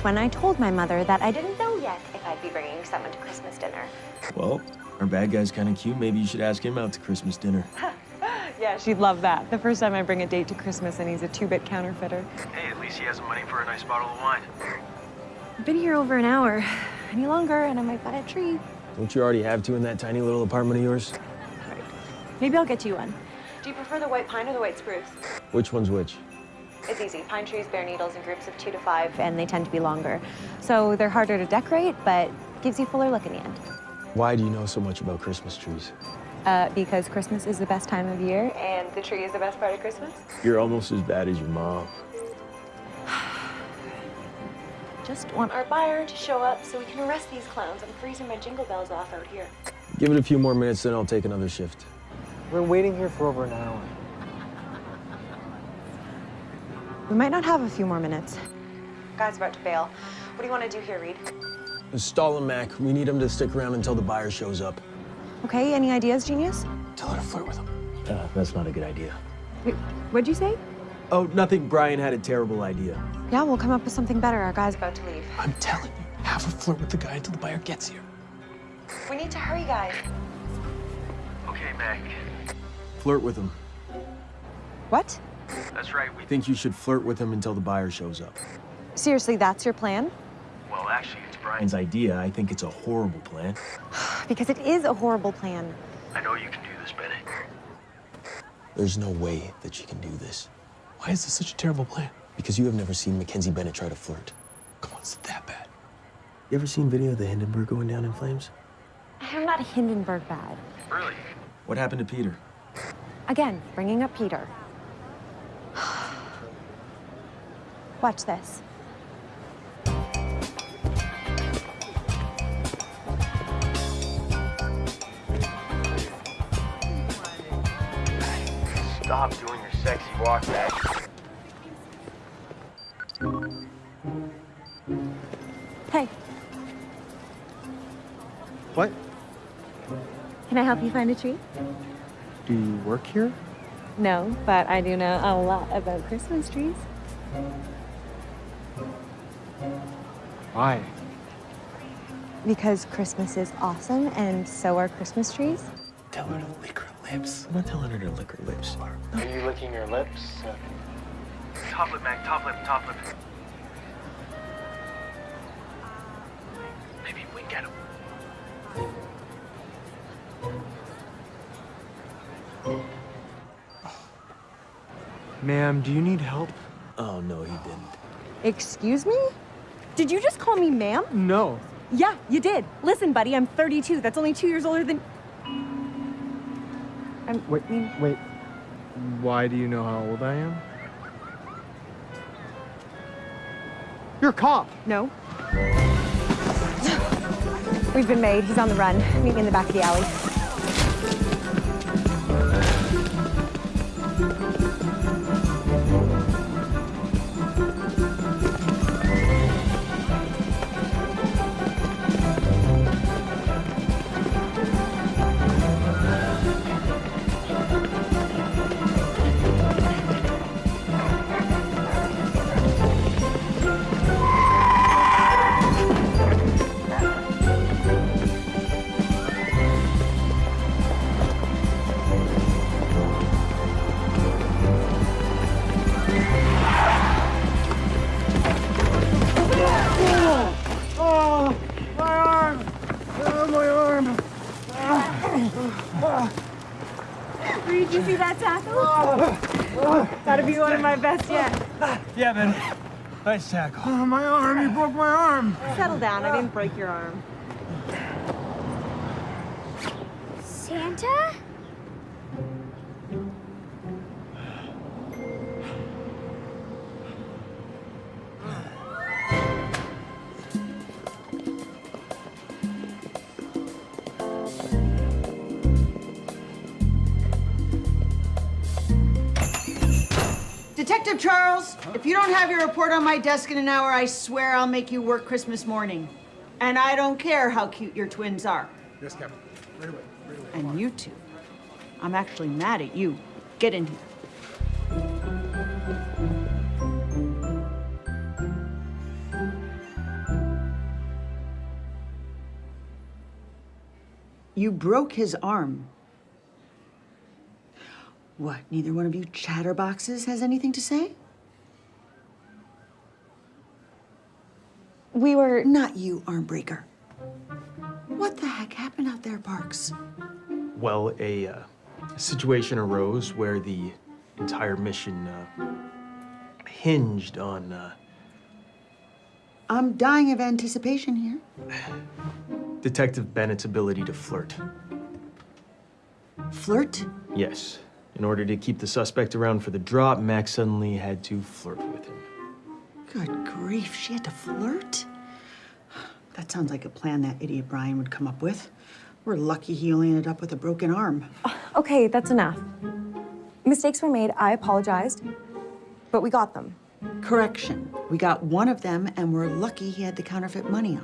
That's when I told my mother that I didn't know yet if I'd be bringing someone to Christmas dinner. Well, our bad guy's kind of cute. Maybe you should ask him out to Christmas dinner. Yeah, she'd love that. The first time I bring a date to Christmas and he's a two-bit counterfeiter. Hey, at least he has the money for a nice bottle of wine. I've been here over an hour. Any longer and I might buy a tree. Don't you already have two in that tiny little apartment of yours? Maybe I'll get you one. Do you prefer the white pine or the white spruce? Which one's which? It's easy. Pine trees bear needles in groups of two to five, and they tend to be longer. So they're harder to decorate, but gives you a fuller look in the end. Why do you know so much about Christmas trees? Uh, because Christmas is the best time of year, and the tree is the best part of Christmas. You're almost as bad as your mom. Just want our buyer to show up so we can arrest these clowns. I'm freezing my jingle bells off out here. Give it a few more minutes, then I'll take another shift. We're waiting here for over an hour. We might not have a few more minutes. Guy's about to bail. What do you want to do here, Reed? Stall him, Mac. We need him to stick around until the buyer shows up. Okay, any ideas, genius? Tell her to flirt with him. Uh, that's not a good idea. Wait, what'd you say? Oh, nothing. Brian had a terrible idea. Yeah, we'll come up with something better. Our guy's about to leave. I'm telling you, have her flirt with the guy until the buyer gets here. We need to hurry, guys. Okay, Mac. Flirt with him. What? That's right. We think you should flirt with him until the buyer shows up. Seriously, that's your plan? Well, actually, it's Brian's idea. I think it's a horrible plan. Because it is a horrible plan. I know you can do this, Bennett. There's no way that she can do this. Why is this such a terrible plan? Because you have never seen Mackenzie Bennett try to flirt. Come on, it's that bad. You ever seen video of the Hindenburg going down in flames? I'm not Hindenburg bad. Really? What happened to Peter? Again, bringing up Peter. Watch this. Stop doing your sexy walk back. Hey, What? can I help you find a tree? Do you work here? No, but I do know a lot about Christmas trees. Why? Because Christmas is awesome, and so are Christmas trees. Tell her to lick her lips. I'm not telling her to lick her lips. Are you licking your lips? Top lip, Mac. Top lip, top lip. Ma'am, do you need help? Oh, no, he didn't. Excuse me? Did you just call me ma'am? No. Yeah, you did. Listen, buddy, I'm 32. That's only two years older than. I'm. Wait, wait. Why do you know how old I am? You're a cop. No. We've been made. He's on the run. Meet me in the back of the alley. Nice tackle. Oh, my arm! You broke my arm! Settle down. I didn't break your arm. Detective Charles, if you don't have your report on my desk in an hour, I swear I'll make you work Christmas morning. And I don't care how cute your twins are. Yes, Captain. Right away. Right away. And you two. I'm actually mad at you. Get in here. You broke his arm. What, neither one of you chatterboxes has anything to say? We were. Not you, armbreaker. What the heck happened out there, Parks? Well, a, uh, a situation arose where the entire mission uh, hinged on uh, I'm dying of anticipation here. Detective Bennett's ability to flirt. Flirt? Yes. In order to keep the suspect around for the drop, Max suddenly had to flirt with him. Good grief, she had to flirt? That sounds like a plan that idiot Brian would come up with. We're lucky he only ended up with a broken arm. Okay, that's enough. Mistakes were made. I apologized. But we got them. Correction. We got one of them, and we're lucky he had the counterfeit money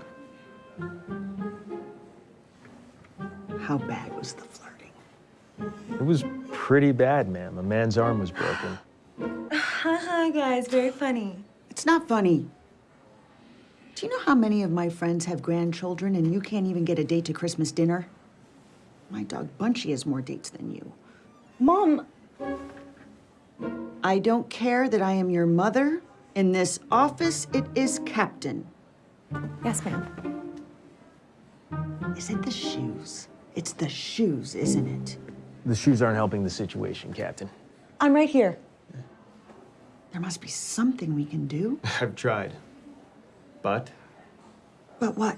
on. How bad was the flirting? It was pretty bad, ma'am. A man's arm was broken. Haha, guys, very funny. It's not funny. Do you know how many of my friends have grandchildren and you can't even get a date to Christmas dinner? My dog Bunchy has more dates than you. Mom, I don't care that I am your mother. In this office, it is Captain. Yes, ma'am. Is it the shoes? It's the shoes, isn't it? The shoes aren't helping the situation, Captain. I'm right here. There must be something we can do. I've tried. But But what?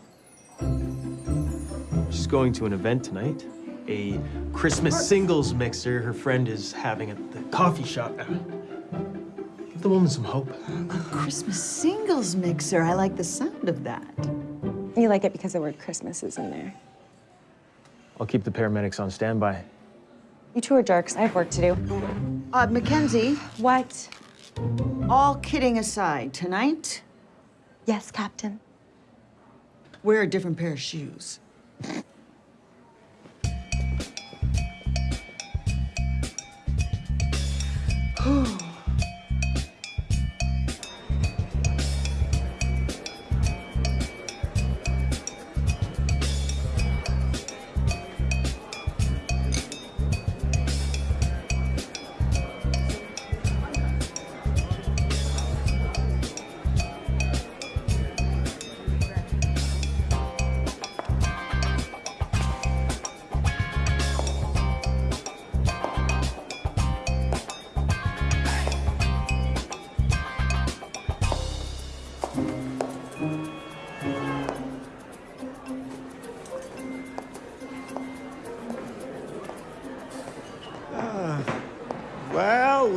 she's going to an event tonight. A Christmas singles mixer her friend is having at the coffee shop. Give the woman some hope. A Christmas singles mixer. I like the sound of that. You like it because the word Christmas is in there. I'll keep the paramedics on standby. You two are jerks. I have work to do. Uh, Mackenzie, What? all kidding aside, tonight, Yes, Captain. wear a different pair of shoes.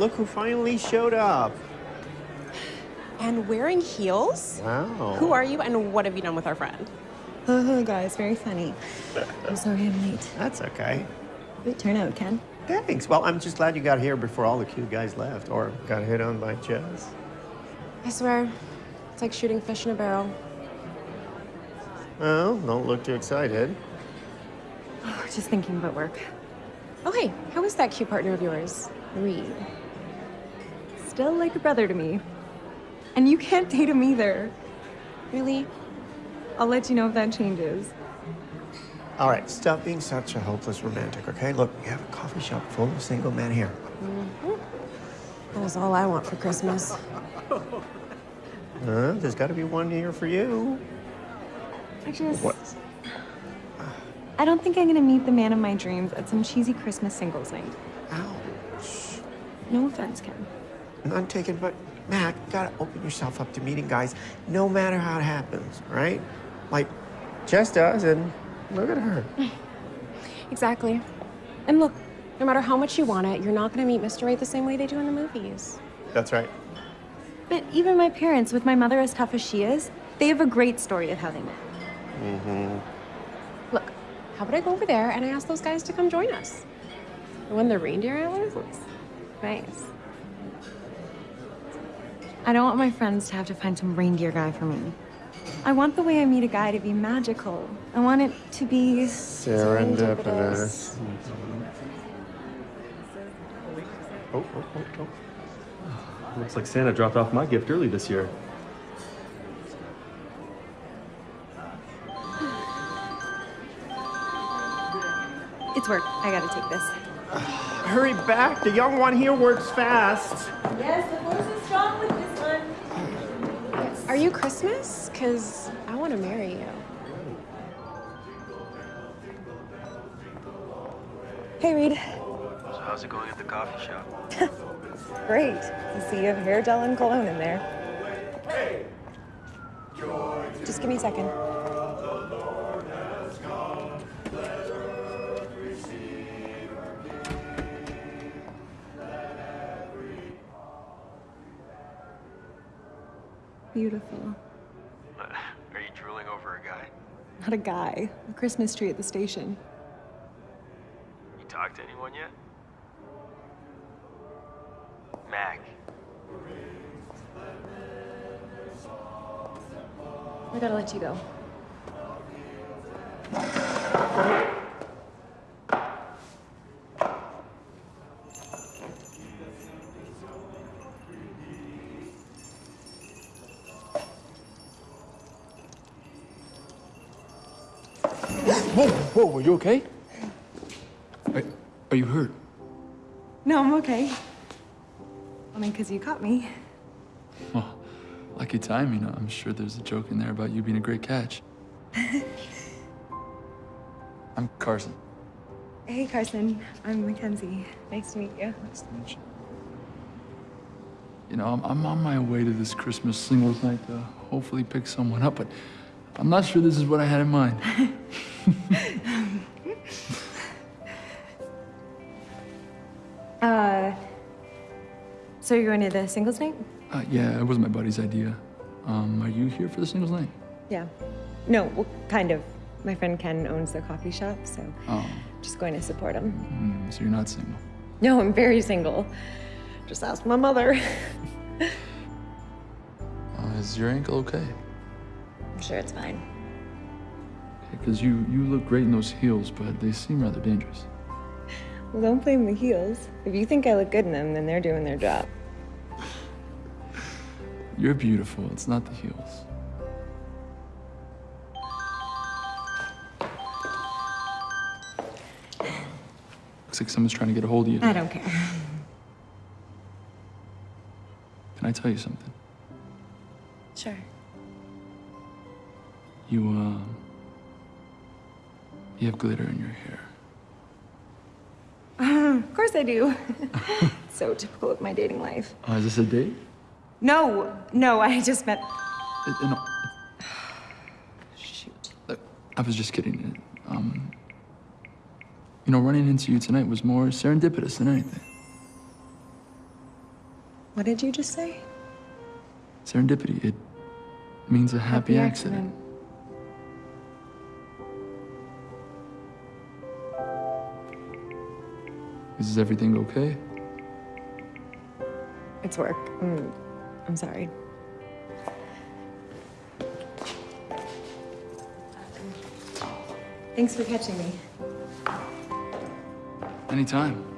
Look who finally showed up. And wearing heels? Wow. Who are you and what have you done with our friend? Haha, guys, very funny. I'm sorry I'm late. That's okay. Good turnout, Ken. Thanks. Well, I'm just glad you got here before all the cute guys left or got hit on by Jess. I swear, it's like shooting fish in a barrel. Well, don't look too excited. Oh, just thinking about work. Oh, hey, how is that cute partner of yours, Reed? Still like a brother to me. And you can't date him either. Really? I'll let you know if that changes. All right, stop being such a hopeless romantic, okay? Look, we have a coffee shop full of single men here. That is all I want for Christmas. Uh, there's got to be one here for you. I just. What? I don't think I'm gonna meet the man of my dreams at some cheesy Christmas singles night. Ouch. No offense, Ken. None taken, but Mac, you gotta open yourself up to meeting guys no matter how it happens, right? Like Jess does, and look at her. Exactly. And look, no matter how much you want it, you're not gonna meet Mr. Right the same way they do in the movies. That's right. But even my parents, with my mother as tough as she is, they have a great story of how they met. Mm-hmm. Look, how about I go over there and I ask those guys to come join us? And when the reindeer antlers? It's nice. I don't want my friends to have to find some reindeer guy for me. I want the way I meet a guy to be magical. I want it to be. Serendipitous. Oh, oh, oh, oh. Looks like Santa dropped off my gift early this year. It's work. I gotta take this. Hurry back. The young one here works fast. Yes, the force is strong with this one. Are you Christmas? Because I want to marry you. Hey, Reed. So how's it going at the coffee shop? Great. I see you have hair gel and cologne in there. Just give me a second. Beautiful. Are you drooling over a guy? Not a guy. A Christmas tree at the station. You talked to anyone yet? Mac. I gotta let you go. You okay? Are, are you hurt? No, I'm okay. Only because you caught me. Well, lucky timing. I'm sure there's a joke in there about you being a great catch. I'm Carson. Hey, Carson. I'm Mackenzie. Nice to meet you. Nice to meet you. You know, I'm, I'm on my way to this Christmas singles night to hopefully pick someone up, but I'm not sure this is what I had in mind. Uh, so you're going to the singles night? Uh, yeah, it was my buddy's idea. Um, are you here for the singles night? Yeah. No, well, kind of. My friend Ken owns the coffee shop, so Oh, just going to support him. mm, so you're not single. No, I'm very single. Just ask my mother. Uh, is your ankle okay? I'm sure it's fine. Because you, you look great in those heels, but they seem rather dangerous. Well, don't blame the heels. If you think I look good in them, then they're doing their job. You're beautiful. It's not the heels. Looks like someone's trying to get a hold of you. I don't care. Can I tell you something? Sure. You, uh, you have glitter in your hair. Of course I do. so typical of my dating life. Oh, is this a date? No, no, I just met. Uh, uh, no, Shoot. uh, I was just kidding. Um, you know, running into you tonight was more serendipitous than anything. What did you just say? Serendipity, it means a happy, accident. Is everything okay? It's work. Mm, I'm sorry. Thanks for catching me. Anytime.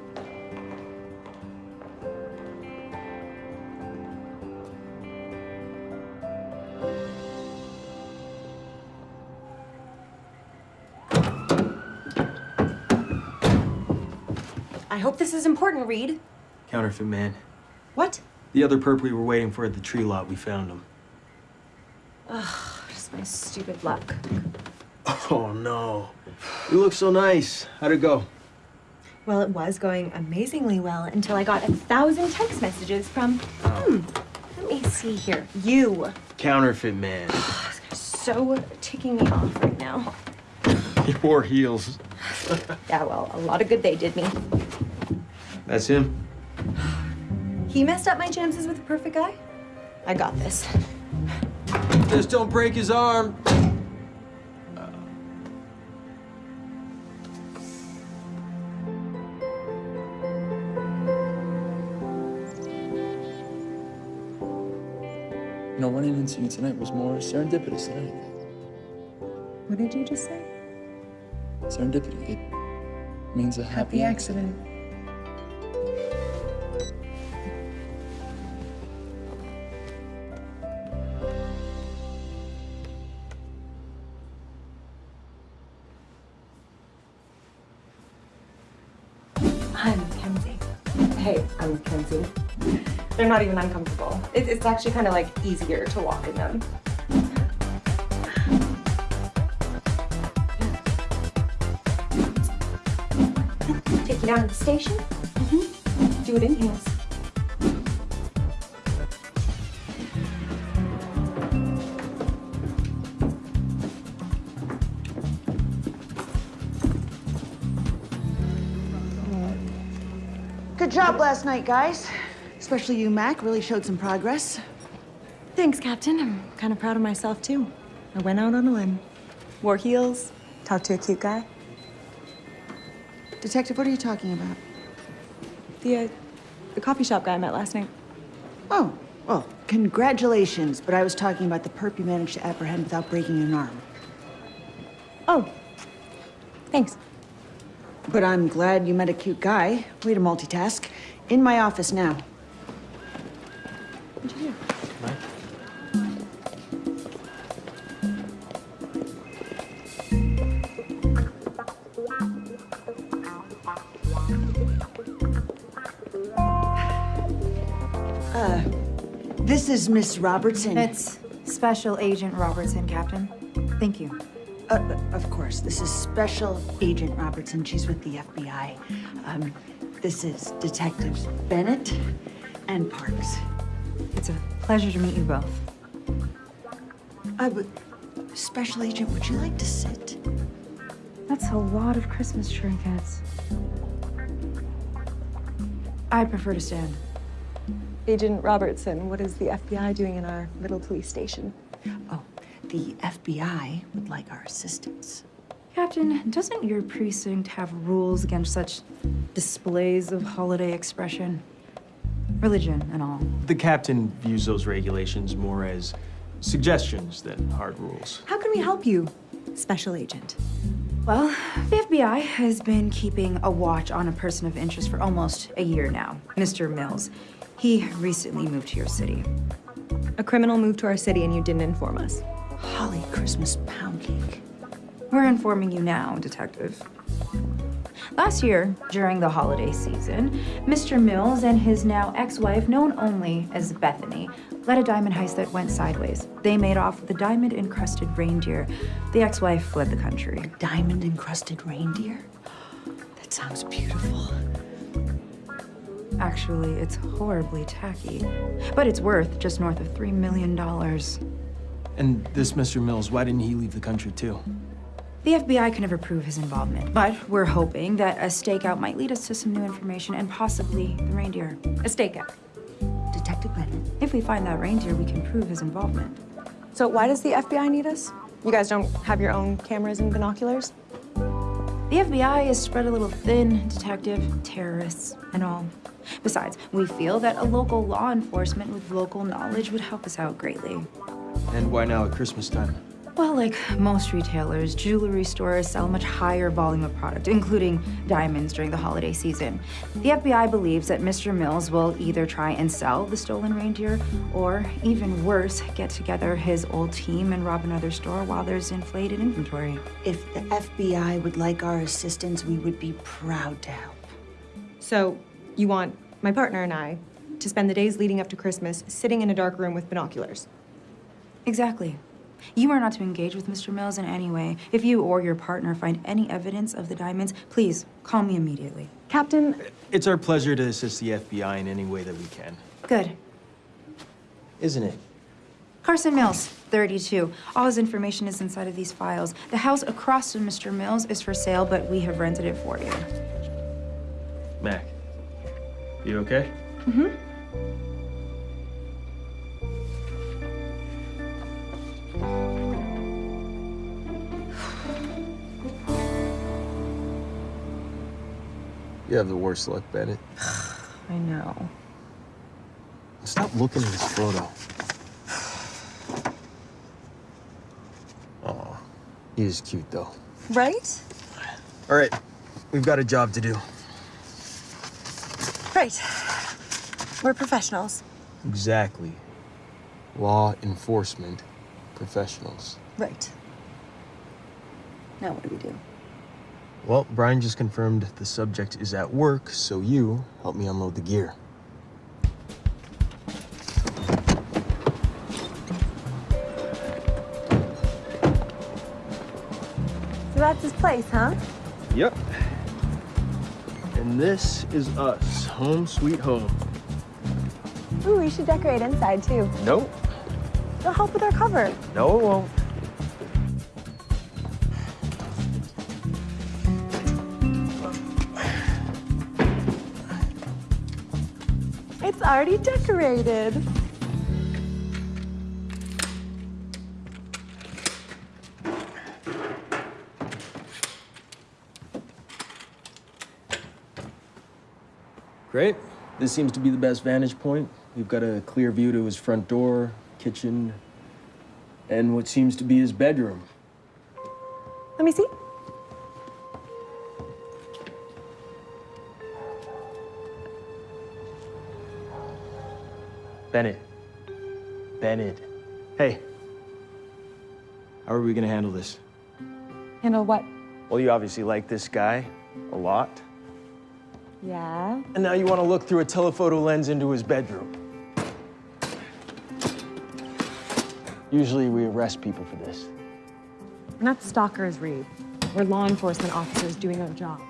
I hope this is important, Reed. Counterfeit man. What? The other perp we were waiting for at the tree lot, we found him. Just my stupid luck. Oh no. You look so nice. How'd it go? Well, it was going amazingly well until I got a thousand text messages from, hmm, let me see here, you. Counterfeit man. So ticking me off right now. You wore heels. Yeah, well, a lot of good they did me. That's him. He messed up my chances with the perfect guy. I got this. Just don't break his arm. You know, running into you tonight was more serendipitous than anything. What did you just say? Serendipity, it means a happy, accident. Not even uncomfortable. It, it's actually kind of like easier to walk in them. Take you down to the station? Mm-hmm. Do it in heels. Good job last night, guys. Especially you, Mac. Really showed some progress. Thanks, Captain. I'm kind of proud of myself, too. I went out on a limb. Wore heels, talked to a cute guy. Detective, what are you talking about? The, uh, the coffee shop guy I met last night. Oh, well, congratulations. But I was talking about the perp you managed to apprehend without breaking an arm. Oh, thanks. But I'm glad you met a cute guy. Way to multitask. In my office now. What'd you do? This is Miss Robertson. It's Special Agent Robertson, Captain. Thank you. Uh, of course, this is Special Agent Robertson. She's with the FBI. Um, this is Detectives Bennett and Parks. It's a pleasure to meet you both. Uh, but, Special Agent, would you like to sit? That's a lot of Christmas trinkets. I prefer to stand. Agent Robertson, what is the FBI doing in our little police station? Oh, the FBI would like our assistance. Captain, doesn't your precinct have rules against such displays of holiday expression? Religion and all. The captain views those regulations more as suggestions than hard rules. How can we help you, Special Agent? Well, the FBI has been keeping a watch on a person of interest for almost a year now, Mr. Mills. He recently moved to your city. A criminal moved to our city and you didn't inform us. Holly Christmas pound cake. We're informing you now, Detective. Last year, during the holiday season, Mr. Mills and his now ex-wife, known only as Bethany, led a diamond heist that went sideways. They made off with a diamond-encrusted reindeer. The ex-wife fled the country. Diamond encrusted reindeer? That sounds beautiful. Actually, it's horribly tacky. But it's worth just north of $3 million. And this Mr. Mills, why didn't he leave the country too? The FBI can never prove his involvement, but we're hoping that a stakeout might lead us to some new information and possibly the reindeer. A stakeout. Detective Bennett. If we find that reindeer, we can prove his involvement. So why does the FBI need us? You guys don't have your own cameras and binoculars? The FBI is spread a little thin, Detective. Terrorists and all. Besides, we feel that a local law enforcement with local knowledge would help us out greatly. And why now at Christmas time? Well, like most retailers, jewelry stores sell a much higher volume of product, including diamonds during the holiday season. The FBI believes that Mr. Mills will either try and sell the stolen reindeer, or even worse, get together his old team and rob another store while there's inflated inventory. If the FBI would like our assistance, we would be proud to help. So you want my partner and I to spend the days leading up to Christmas sitting in a dark room with binoculars? Exactly. You are not to engage with Mr. Mills in any way. If you or your partner find any evidence of the diamonds, please call me immediately. Captain, It's our pleasure to assist the FBI in any way that we can. Good. Isn't it? Carson Mills, 32. All his information is inside of these files. The house across from Mr. Mills is for sale, but we have rented it for you. Mac, you okay? Mm-hmm. You have the worst luck, Bennett. I know. Stop looking at this photo. Oh, he is cute though. Right? All right, we've got a job to do. Right. We're professionals. Exactly. Law enforcement professionals. Right. Now what do we do? Well, Brian just confirmed the subject is at work, so you help me unload the gear. So that's his place, huh? Yep. And this is us, home sweet home. Ooh, we should decorate inside, too. Nope. It'll help with our cover. No, it won't. It's already decorated. Great. This seems to be the best vantage point. We've got a clear view to his front door, kitchen, and what seems to be his bedroom. Let me see. Bennett. Bennett. Hey. How are we gonna handle this? Handle what? Well, you obviously like this guy a lot. Yeah. And now you want to look through a telephoto lens into his bedroom. Usually we arrest people for this. We're not stalkers, Reed. We're law enforcement officers doing our job.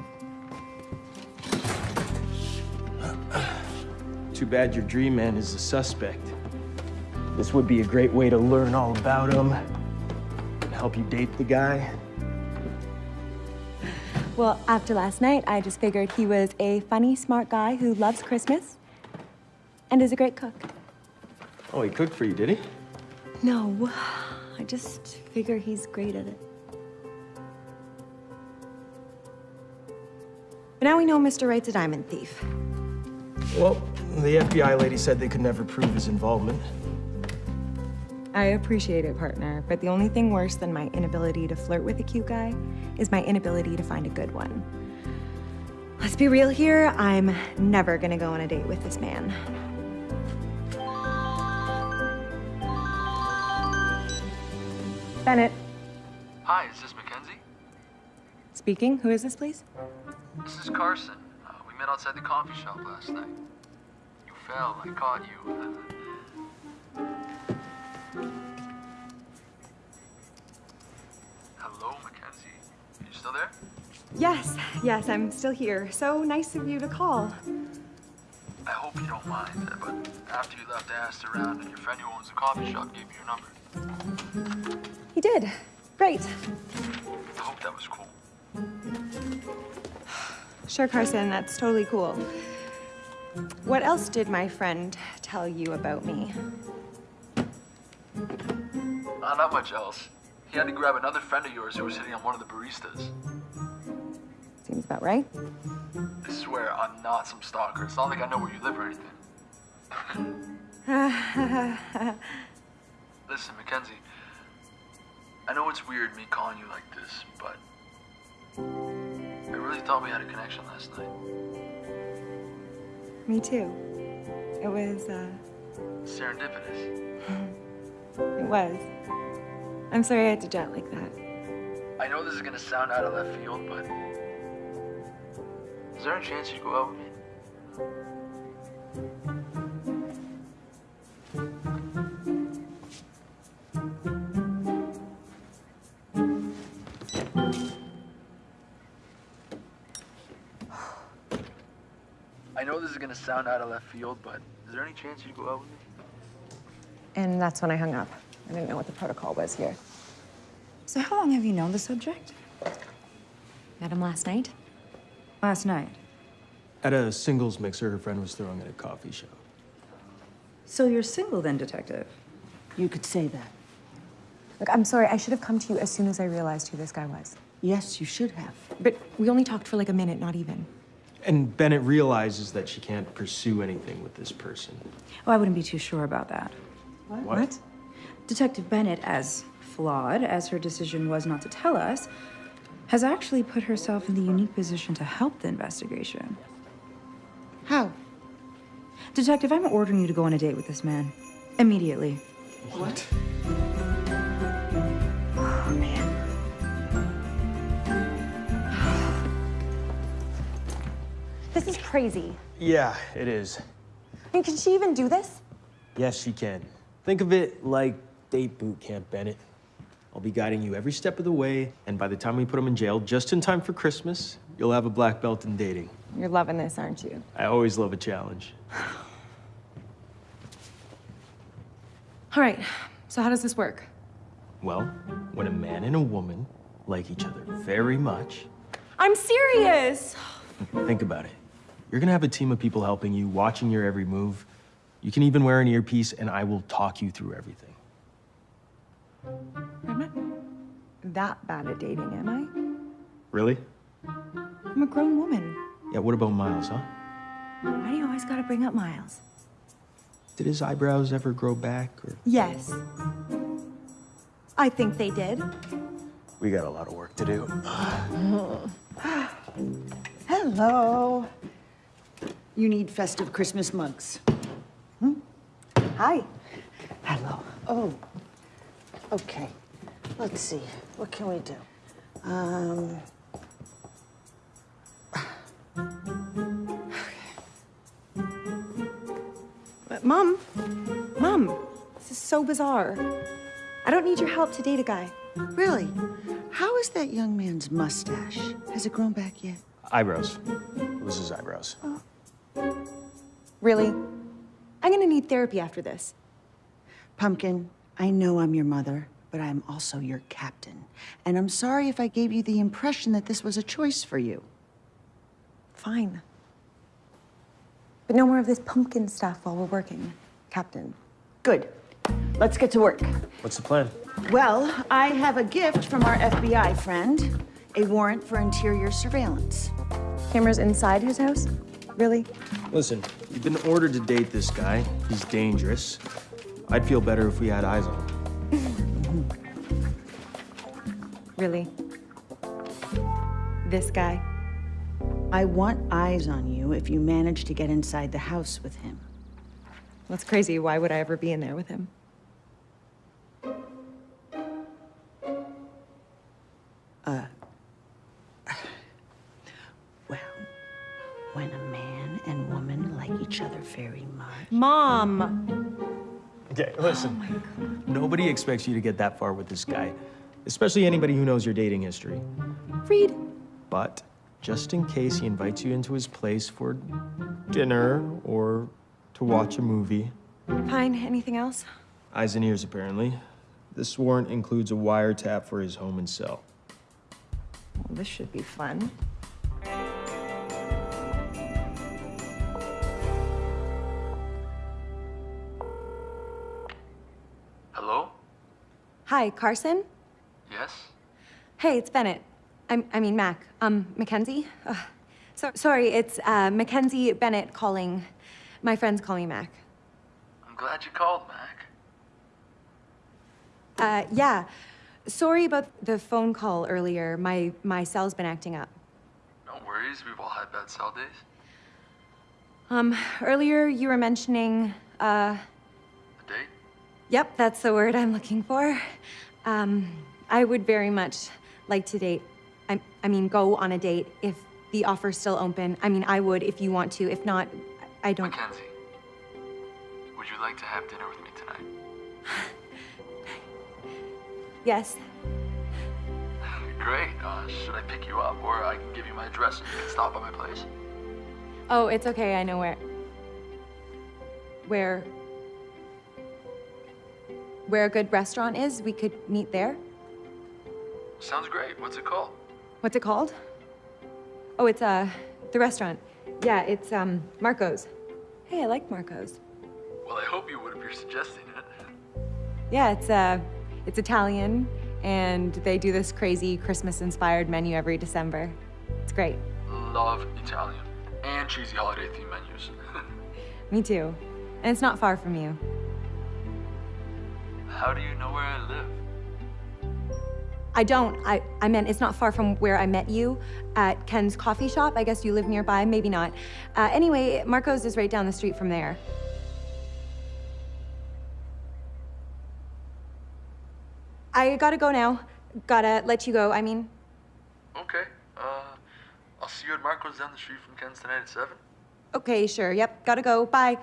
Too bad your dream man is a suspect. This would be a great way to learn all about him and help you date the guy. Well, after last night, I just figured he was a funny, smart guy who loves Christmas and is a great cook. Oh, he cooked for you, did he? No, I just figure he's great at it. But now we know Mr. Right's a diamond thief. Well, the FBI lady said they could never prove his involvement. I appreciate it, partner, but the only thing worse than my inability to flirt with a cute guy is my inability to find a good one. Let's be real here, I'm never gonna go on a date with this man. Bennett, Hi, is this Mackenzie? speaking. Who is this, please? This is Carson. Uh, we met outside the coffee shop last night. You fell. I caught you. Hello, Mackenzie. Are you still there? Yes, yes, I'm still here. So nice of you to call. I hope you don't mind, uh, but after you left, I asked around, and your friend who owns the coffee shop gave me your number. He did. Great. I hope that was cool. Sure, Carson, that's totally cool. What else did my friend tell you about me? Uh, not much else. He had to grab another friend of yours who was hitting on one of the baristas. Seems about right. I swear, I'm not some stalker. It's not like I know where you live or anything. Listen, Mackenzie. I know it's weird me calling you like this, but I really thought we had a connection last night. Me too. It was, uh, Serendipitous. it was. I'm sorry I had to jet like that. I know this is gonna sound out of left field, but is there a chance you'd go out with me? Gonna sound out of left field, but is there any chance you'd go out with me? And that's when I hung up. I didn't know what the protocol was here. So how long have you known the subject? Met him last night. Last night. At a singles mixer her friend was throwing at a coffee shop. So you're single then, detective? You could say that. Look, I'm sorry. I should have come to you as soon as I realized who this guy was. Yes, you should have. But we only talked for like a minute, not even. And Bennett realizes that she can't pursue anything with this person. Oh, I wouldn't be too sure about that. What? what? Detective Bennett, as flawed as her decision was not to tell us, has actually put herself in the unique position to help the investigation. How? Detective, I'm ordering you to go on a date with this man. Immediately. What? This is crazy. Yeah, it is. I mean, can she even do this? Yes, she can. Think of it like date boot camp, Bennett. I'll be guiding you every step of the way, and by the time we put him in jail, just in time for Christmas, you'll have a black belt in dating. You're loving this, aren't you? I always love a challenge. All right, so how does this work? Well, when a man and a woman like each other very much, I'm serious! think about it. You're gonna have a team of people helping you, watching your every move. You can even wear an earpiece, and I will talk you through everything. I'm not that bad at dating, am I? Really? I'm a grown woman. Yeah, what about Miles, huh? Why do you always gotta bring up Miles? Did his eyebrows ever grow back, or? Yes. I think they did. We got a lot of work to do. Hello. You need festive Christmas mugs. Hi. Hello. Oh, okay. Let's see. What can we do? Um. But Mom, Mom, this is so bizarre. I don't need your help to date a guy. Really? How is that young man's mustache? Has it grown back yet? Eyebrows. It was his eyebrows. Really? I'm gonna need therapy after this. Pumpkin, I know I'm your mother, but I'm also your captain. And I'm sorry if I gave you the impression that this was a choice for you. Fine. But no more of this pumpkin stuff while we're working, Captain. Good. Let's get to work. What's the plan? Well, I have a gift from our FBI friend a warrant for interior surveillance. Cameras inside his house? Really? Listen, you've been ordered to date this guy. He's dangerous. I'd feel better if we had eyes on him. Really? This guy? I want eyes on you if you manage to get inside the house with him. That's crazy. Why would I ever be in there with him? Well, when a man and woman like each other very much. Mom! Okay, listen. Oh nobody expects you to get that far with this guy, especially anybody who knows your dating history. Reed. But just in case he invites you into his place for dinner or to watch a movie, Fine. Anything else? eyes and ears apparently, this warrant includes a wiretap for his home and cell. Well, this should be fun. Hi, Carson? Yes? Hey, it's Bennett. I'm, I mean, Mac. Um, Mackenzie? Ugh. So, sorry, it's uh, Mackenzie Bennett calling. My friends call me Mac. I'm glad you called, Mac. Uh, yeah. Sorry about the phone call earlier. My, my cell's been acting up. No worries, we've all had bad cell days. Um, earlier you were mentioning, uh? Yep, that's the word I'm looking for. Um, I would very much like to date. I, I mean, go on a date if the offer's still open. I mean, I would if you want to. If not, I don't. Mackenzie, would you like to have dinner with me tonight? Yes. Great. Uh, should I pick you up, or I can give you my address and you can stop by my place? Oh, it's okay. I know where. Where. Where a good restaurant is. We could meet there. Sounds great. What's it called? What's it called? Oh, it's uh the restaurant. Yeah, it's um Marco's. Hey, I like Marco's. Well, I hope you would if you're suggesting it. Yeah, it's uh it's Italian and they do this crazy Christmas-inspired menu every December. It's great. Love Italian and cheesy holiday theme menus. Me too. And it's not far from you. How do you know where I live? I don't. I, I meant it's not far from where I met you at Ken's coffee shop. I guess you live nearby, maybe not. Uh, anyway, Marco's is right down the street from there. I gotta go now. Gotta let you go, I mean. Okay. Uh, I'll see you at Marco's down the street from Ken's tonight at 7. Okay, sure. Yep, gotta go. Bye.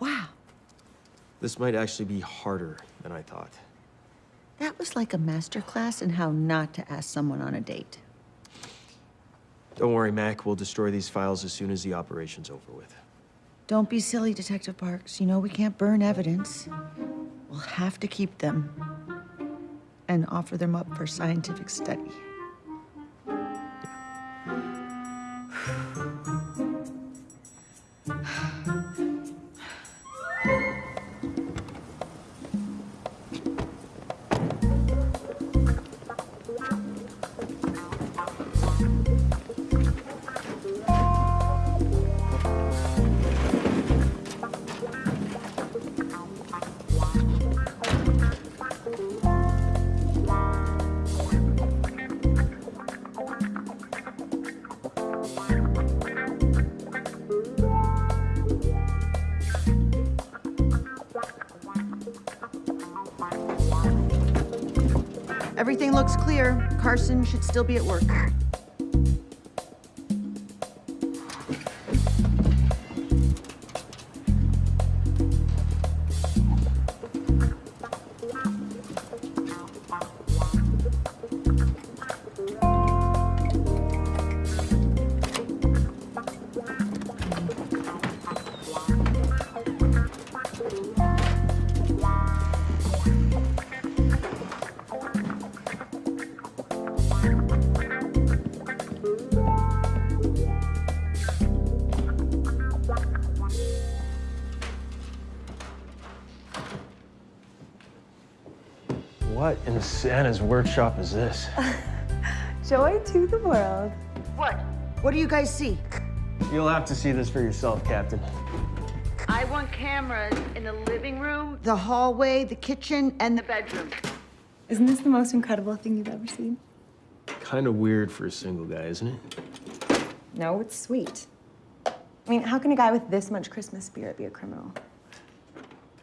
Wow. This might actually be harder than I thought. That was like a master class in how not to ask someone on a date. Don't worry, Mac. We'll destroy these files as soon as the operation's over with. Don't be silly, Detective Parks. You know we can't burn evidence. We'll have to keep them and offer them up for scientific study. Everything looks clear. Carson should still be at work. Santa's workshop is this? Joy to the world. What? What do you guys see? You'll have to see this for yourself, Captain. I want cameras in the living room, the hallway, the kitchen, and the bedroom. Isn't this the most incredible thing you've ever seen? Kind of weird for a single guy, isn't it? No, it's sweet. I mean, how can a guy with this much Christmas spirit be a criminal?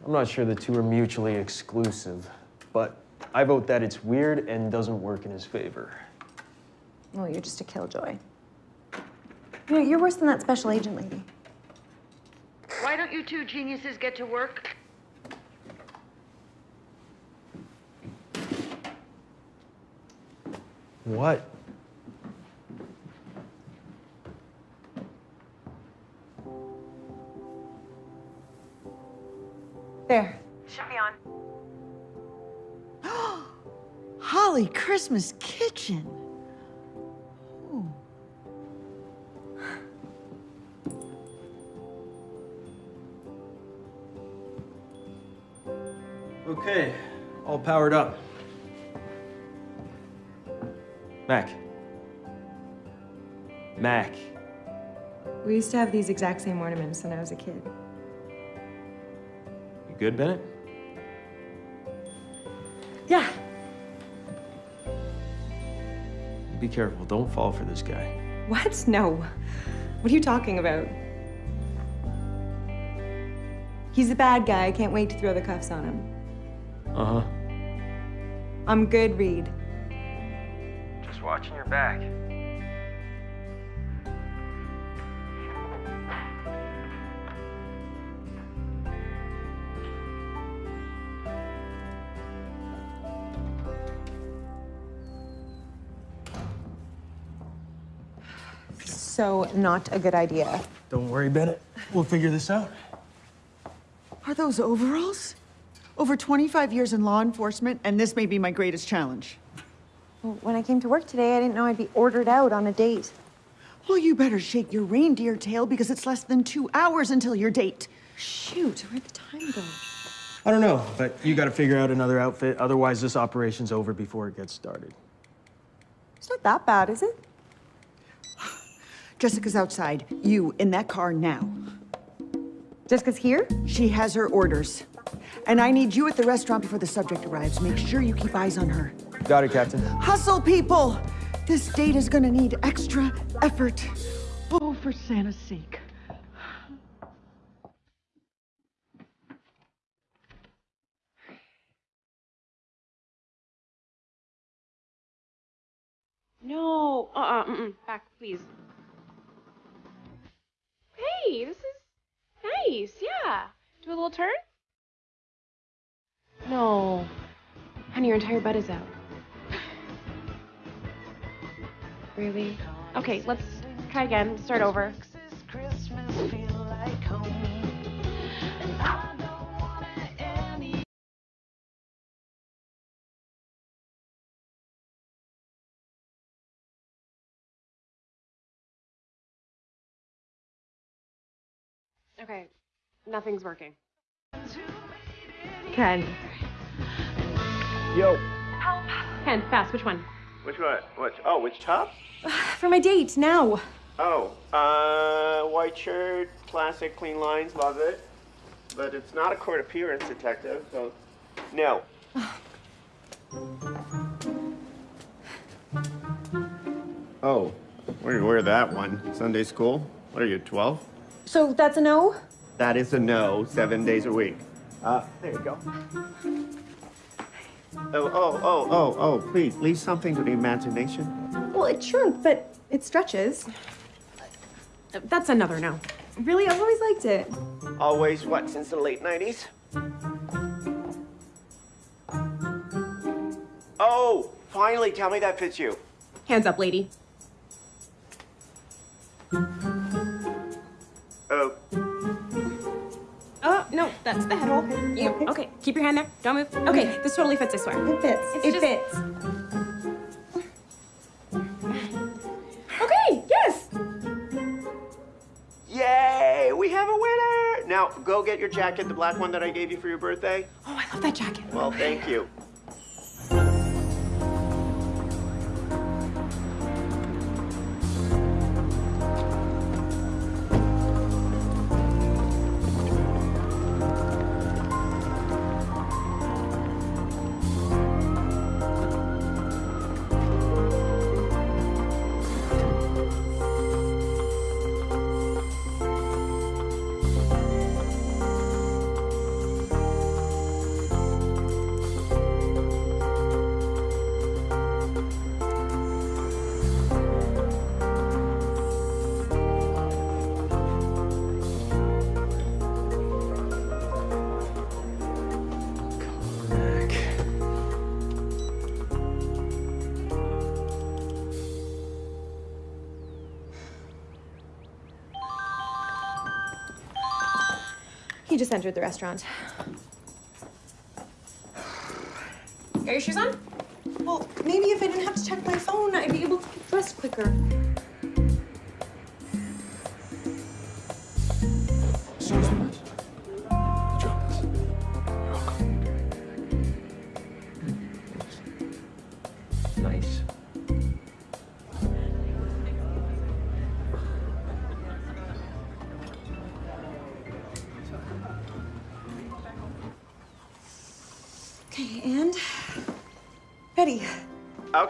I'm not sure the two are mutually exclusive, but I vote that it's weird and doesn't work in his favor. Well, you're just a killjoy. You know, you're worse than that special agent lady. Why don't you two geniuses get to work? What? There. Should be on. Holly Christmas kitchen. Ooh. Okay, all powered up. Mac. Mac. We used to have these exact same ornaments when I was a kid. You good, Bennett? Yeah. Be careful, don't fall for this guy. What? No. What are you talking about? He's a bad guy. I can't wait to throw the cuffs on him. Uh huh. I'm good, Reed. Just watching your back. So, not a good idea. Don't worry, Bennett. We'll figure this out. Are those overalls? Over 25 years in law enforcement, and this may be my greatest challenge. Well, when I came to work today, I didn't know I'd be ordered out on a date. Well, you better shake your reindeer tail because it's less than two hours until your date. Shoot, where'd the time go? I don't know, but you gotta figure out another outfit. Otherwise, this operation's over before it gets started. It's not that bad, is it? Jessica's outside. You in that car now. Jessica's here? She has her orders. And I need you at the restaurant before the subject arrives. Make sure you keep eyes on her. Got it, Captain. Hustle, people! This date is gonna need extra effort. Oh, for Santa's sake. No. Uh-uh. Mm-mm. Back, please. Hey, this is nice. Yeah. Do a little turn. No. Honey, your entire butt is out. Really? Okay, let's try again. Start over. Okay, nothing's working. Ken. Yo. Ken, fast, which one? Which one? Which? Oh, which top? For my date, now. Oh, uh, white shirt, classic, clean lines, love it. But it's not a court appearance, detective, so no. oh, where do you wear that one? Sunday school? What are you, 12? So that's a no? That is a no, seven days a week. Uh, there you go. Oh, oh, oh, oh, oh, please, leave something to the imagination. Well, it shrunk, but it stretches. That's another no. Really, I've always liked it. Always, what, since the late 90s? Oh, finally, tell me that fits you. Hands up, lady. That's the head hole. You, okay, keep your hand there. Don't move. Okay, this totally fits, I swear. It fits. It's it just- fits. Okay, yes! yay, we have a winner! Now, go get your jacket, the black one that I gave you for your birthday. Oh, I love that jacket. Well, thank you. Just entered the restaurant. Got your shoes on? Well, maybe if I didn't have to check my phone, I'd be able to get dressed quicker.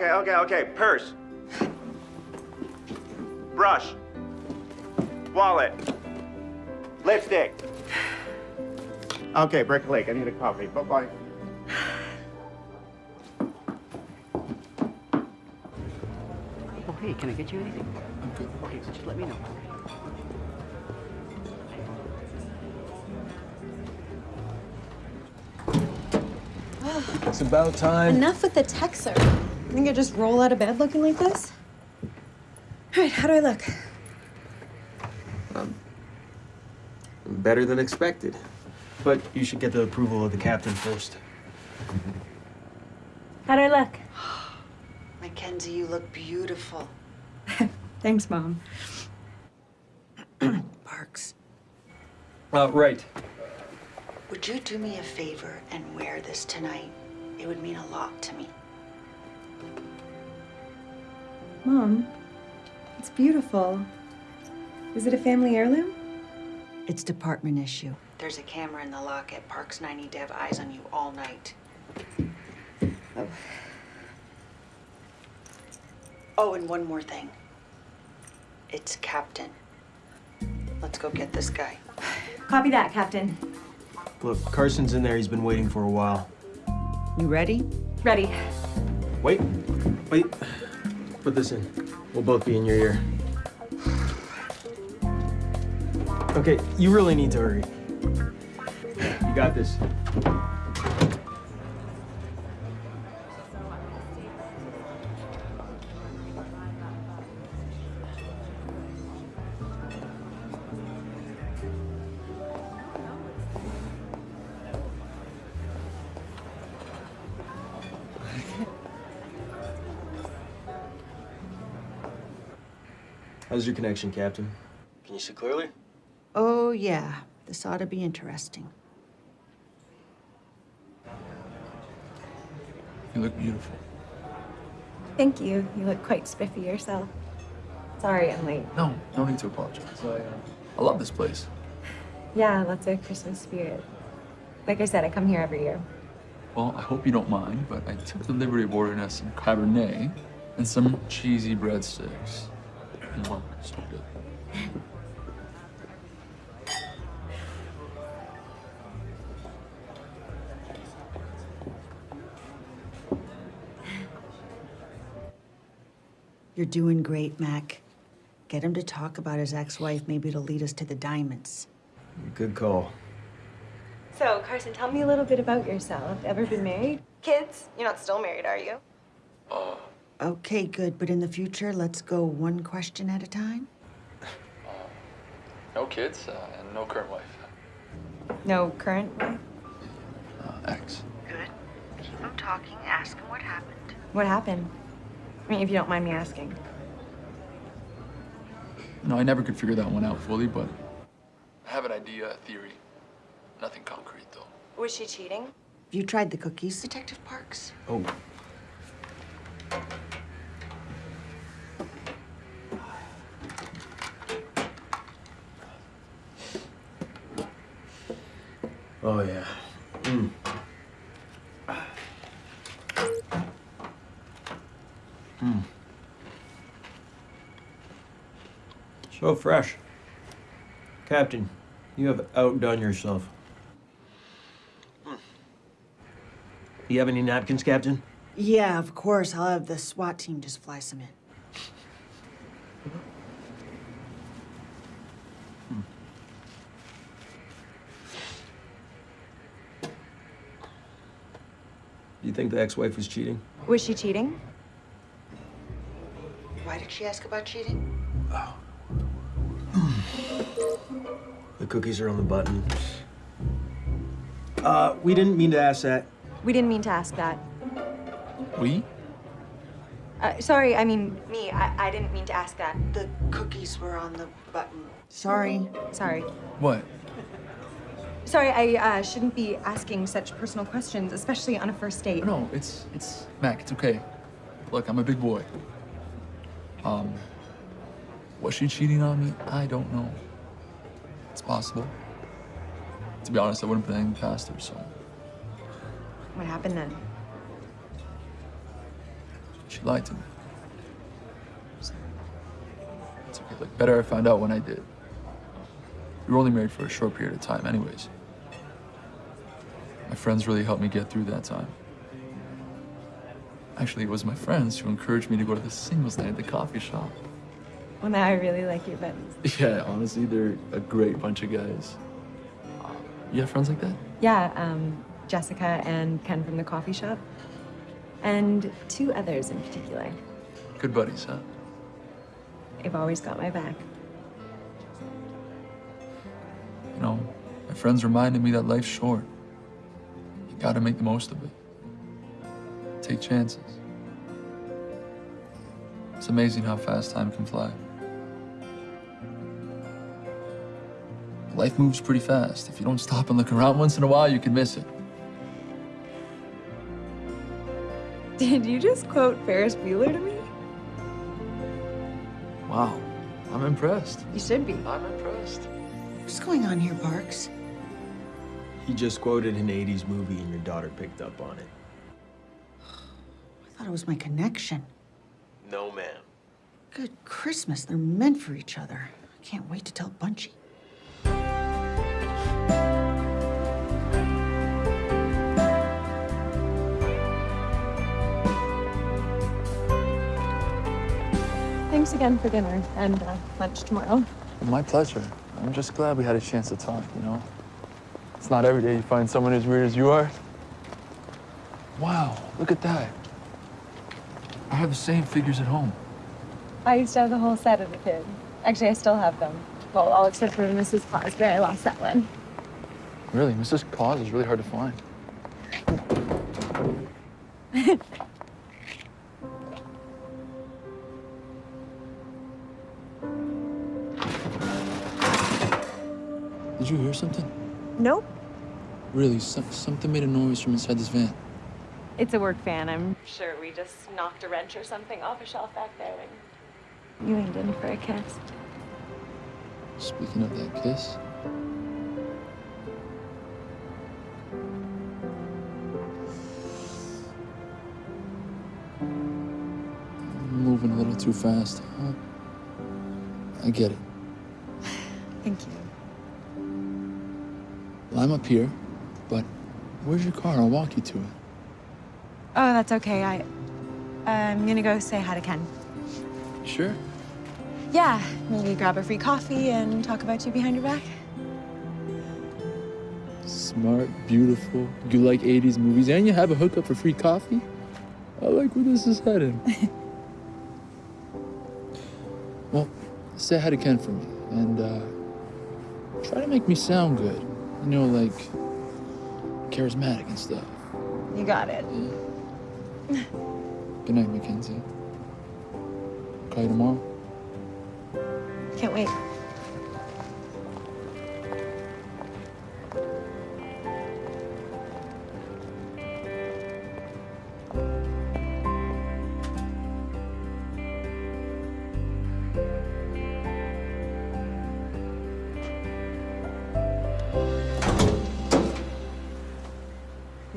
Okay, okay, okay. Purse. Brush. Wallet. Lipstick. Okay, Brick Lake. I need a coffee. Bye bye. Oh, hey, can I get you anything? Okay, so just let me know. It's about time. Enough with the texter. I think I just roll out of bed looking like this. All right, how do I look? Um, Better than expected. But you should get the approval of the captain first. How do I look? Mackenzie, you look beautiful. Thanks, Mom. Parks, Uh, right. would you do me a favor and wear this tonight? It would mean a lot to me. Mom, it's beautiful. Is it a family heirloom? It's department issue. There's a camera in the locket. Parks and I need to have eyes on you all night. Oh. Oh, and one more thing. It's Captain. Let's go get this guy. Copy that, Captain. Look, Carson's in there. He's been waiting for a while. You ready? Ready. Wait. Wait. Put this in. We'll both be in your ear. Okay, you really need to hurry. You got this. How's your connection, Captain? Can you see clearly? Oh, yeah. This ought to be interesting. You look beautiful. Thank you. You look quite spiffy yourself. Sorry I'm late. No, no need to apologize. I, uh, I love this place. Yeah, lots of Christmas spirit. Like I said, I come here every year. Well, I hope you don't mind, but I took the liberty of ordering us some Cabernet and some cheesy breadsticks. Mwah, so good. You're doing great, Mac. Get him to talk about his ex-wife. Maybe it'll lead us to the diamonds. Good call. So, Carson, tell me a little bit about yourself. Ever been married? Kids? You're not still married, are you? Uh, Okay, good. But in the future, let's go one question at a time. no kids uh, and no current wife. No current wife? Uh, ex. Good. Keep him talking. Ask him what happened. What happened? I mean, if you don't mind me asking. No, I never could figure that one out fully, but I have an idea, a theory. Nothing concrete, though. Was she cheating? Have you tried the cookies, Detective Parks? Oh, yeah. Mm. Mm. So fresh. Captain, you have outdone yourself. You have any napkins, Captain? Yeah, of course. I'll have the SWAT team just fly some in. Do You think the ex-wife was cheating? Was she cheating? Why did she ask about cheating? The cookies are on the button. Uh, we didn't mean to ask that. We didn't mean to ask that. We? Uh, sorry, I mean, me. I, I didn't mean to ask that. The cookies were on the button. Sorry. Sorry. What? Sorry, I uh, shouldn't be asking such personal questions, especially on a first date. No, it's it's Mac. It's okay. Look, I'm a big boy. Um, was she cheating on me? I don't know. It's possible. To be honest, I wouldn't put anything past her. So What happened then? she lied to me. So, it's okay. Like better I found out when I did. We were only married for a short period of time, anyways. My friends really helped me get through that time. Actually, it was my friends who encouraged me to go to the singles night at the coffee shop. Well, now I really like your friends. Yeah, honestly, they're a great bunch of guys. You have friends like that? Yeah, um, Jessica and Ken from the coffee shop. And two others in particular. Good buddies, huh? They've always got my back. You know, my friends reminded me that life's short. You gotta make the most of it. Take chances. It's amazing how fast time can fly. Life moves pretty fast. If you don't stop and look around once in a while, you can miss it. Did you just quote Ferris Bueller to me? Wow, I'm impressed. You should be. I'm impressed. What's going on here, Parks? He just quoted an 80s movie and your daughter picked up on it. I thought it was my connection. No, ma'am. Good Christmas. They're meant for each other. I can't wait to tell Bunchy. Thanks again for dinner and uh, lunch tomorrow. My pleasure. I'm just glad we had a chance to talk, you know? It's not every day you find someone as weird as you are. Wow, look at that. I have the same figures at home. I used to have the whole set as a kid. Actually, I still have them. Well, all except for Mrs. Claus, but I lost that one. Really, Mrs. Claus is really hard to find. You hear something? Nope. Really, some, something made a noise from inside this van. It's a work van. I'm sure we just knocked a wrench or something off a shelf back there and you leaned in for a kiss. Speaking of that kiss, I'm moving a little too fast. Huh? I get it. I'm up here, but where's your car? I'll walk you to it. Oh, that's okay. I, I'm gonna go say hi to Ken. Sure. Yeah, maybe grab a free coffee and talk about you behind your back. Smart, beautiful. You like 80s movies, and you have a hookup for free coffee? I like where this is heading. well, say hi to Ken for me, and uh, try to make me sound good. You know, like charismatic and stuff. You got it. Good night, Mackenzie. Call you tomorrow. Can't wait.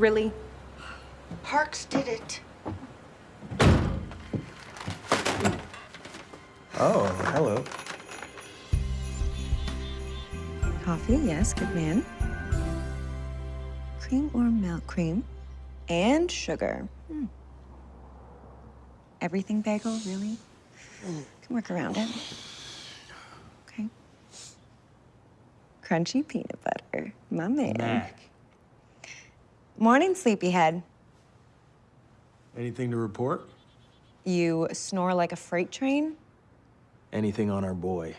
Really? Parks did it. Oh, hello. Coffee, yes, good man. Cream or milk? Cream. And sugar. Hmm. Everything bagel, really? Can work around it. Okay. Crunchy peanut butter. My man. Mac. Morning, sleepyhead. Anything to report? You snore like a freight train? Anything on our boy?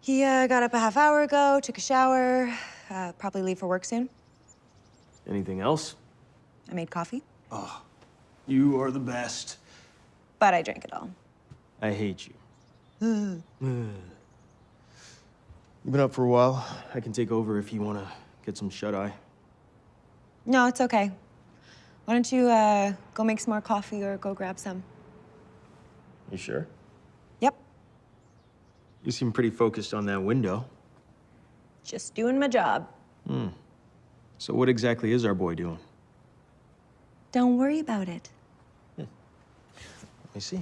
He uh, got up a half hour ago, took a shower, uh, probably leave for work soon. Anything else? I made coffee, Oh, you are the best. but I drank it all. I hate you. You've been up for a while. I can take over if you want to get some shut eye. No, it's okay. Why don't you uh, go make some more coffee or go grab some? You sure? Yep, You seem pretty focused on that window. just doing my job. Hmm. So what exactly is our boy doing? Don't worry about it. Let me see.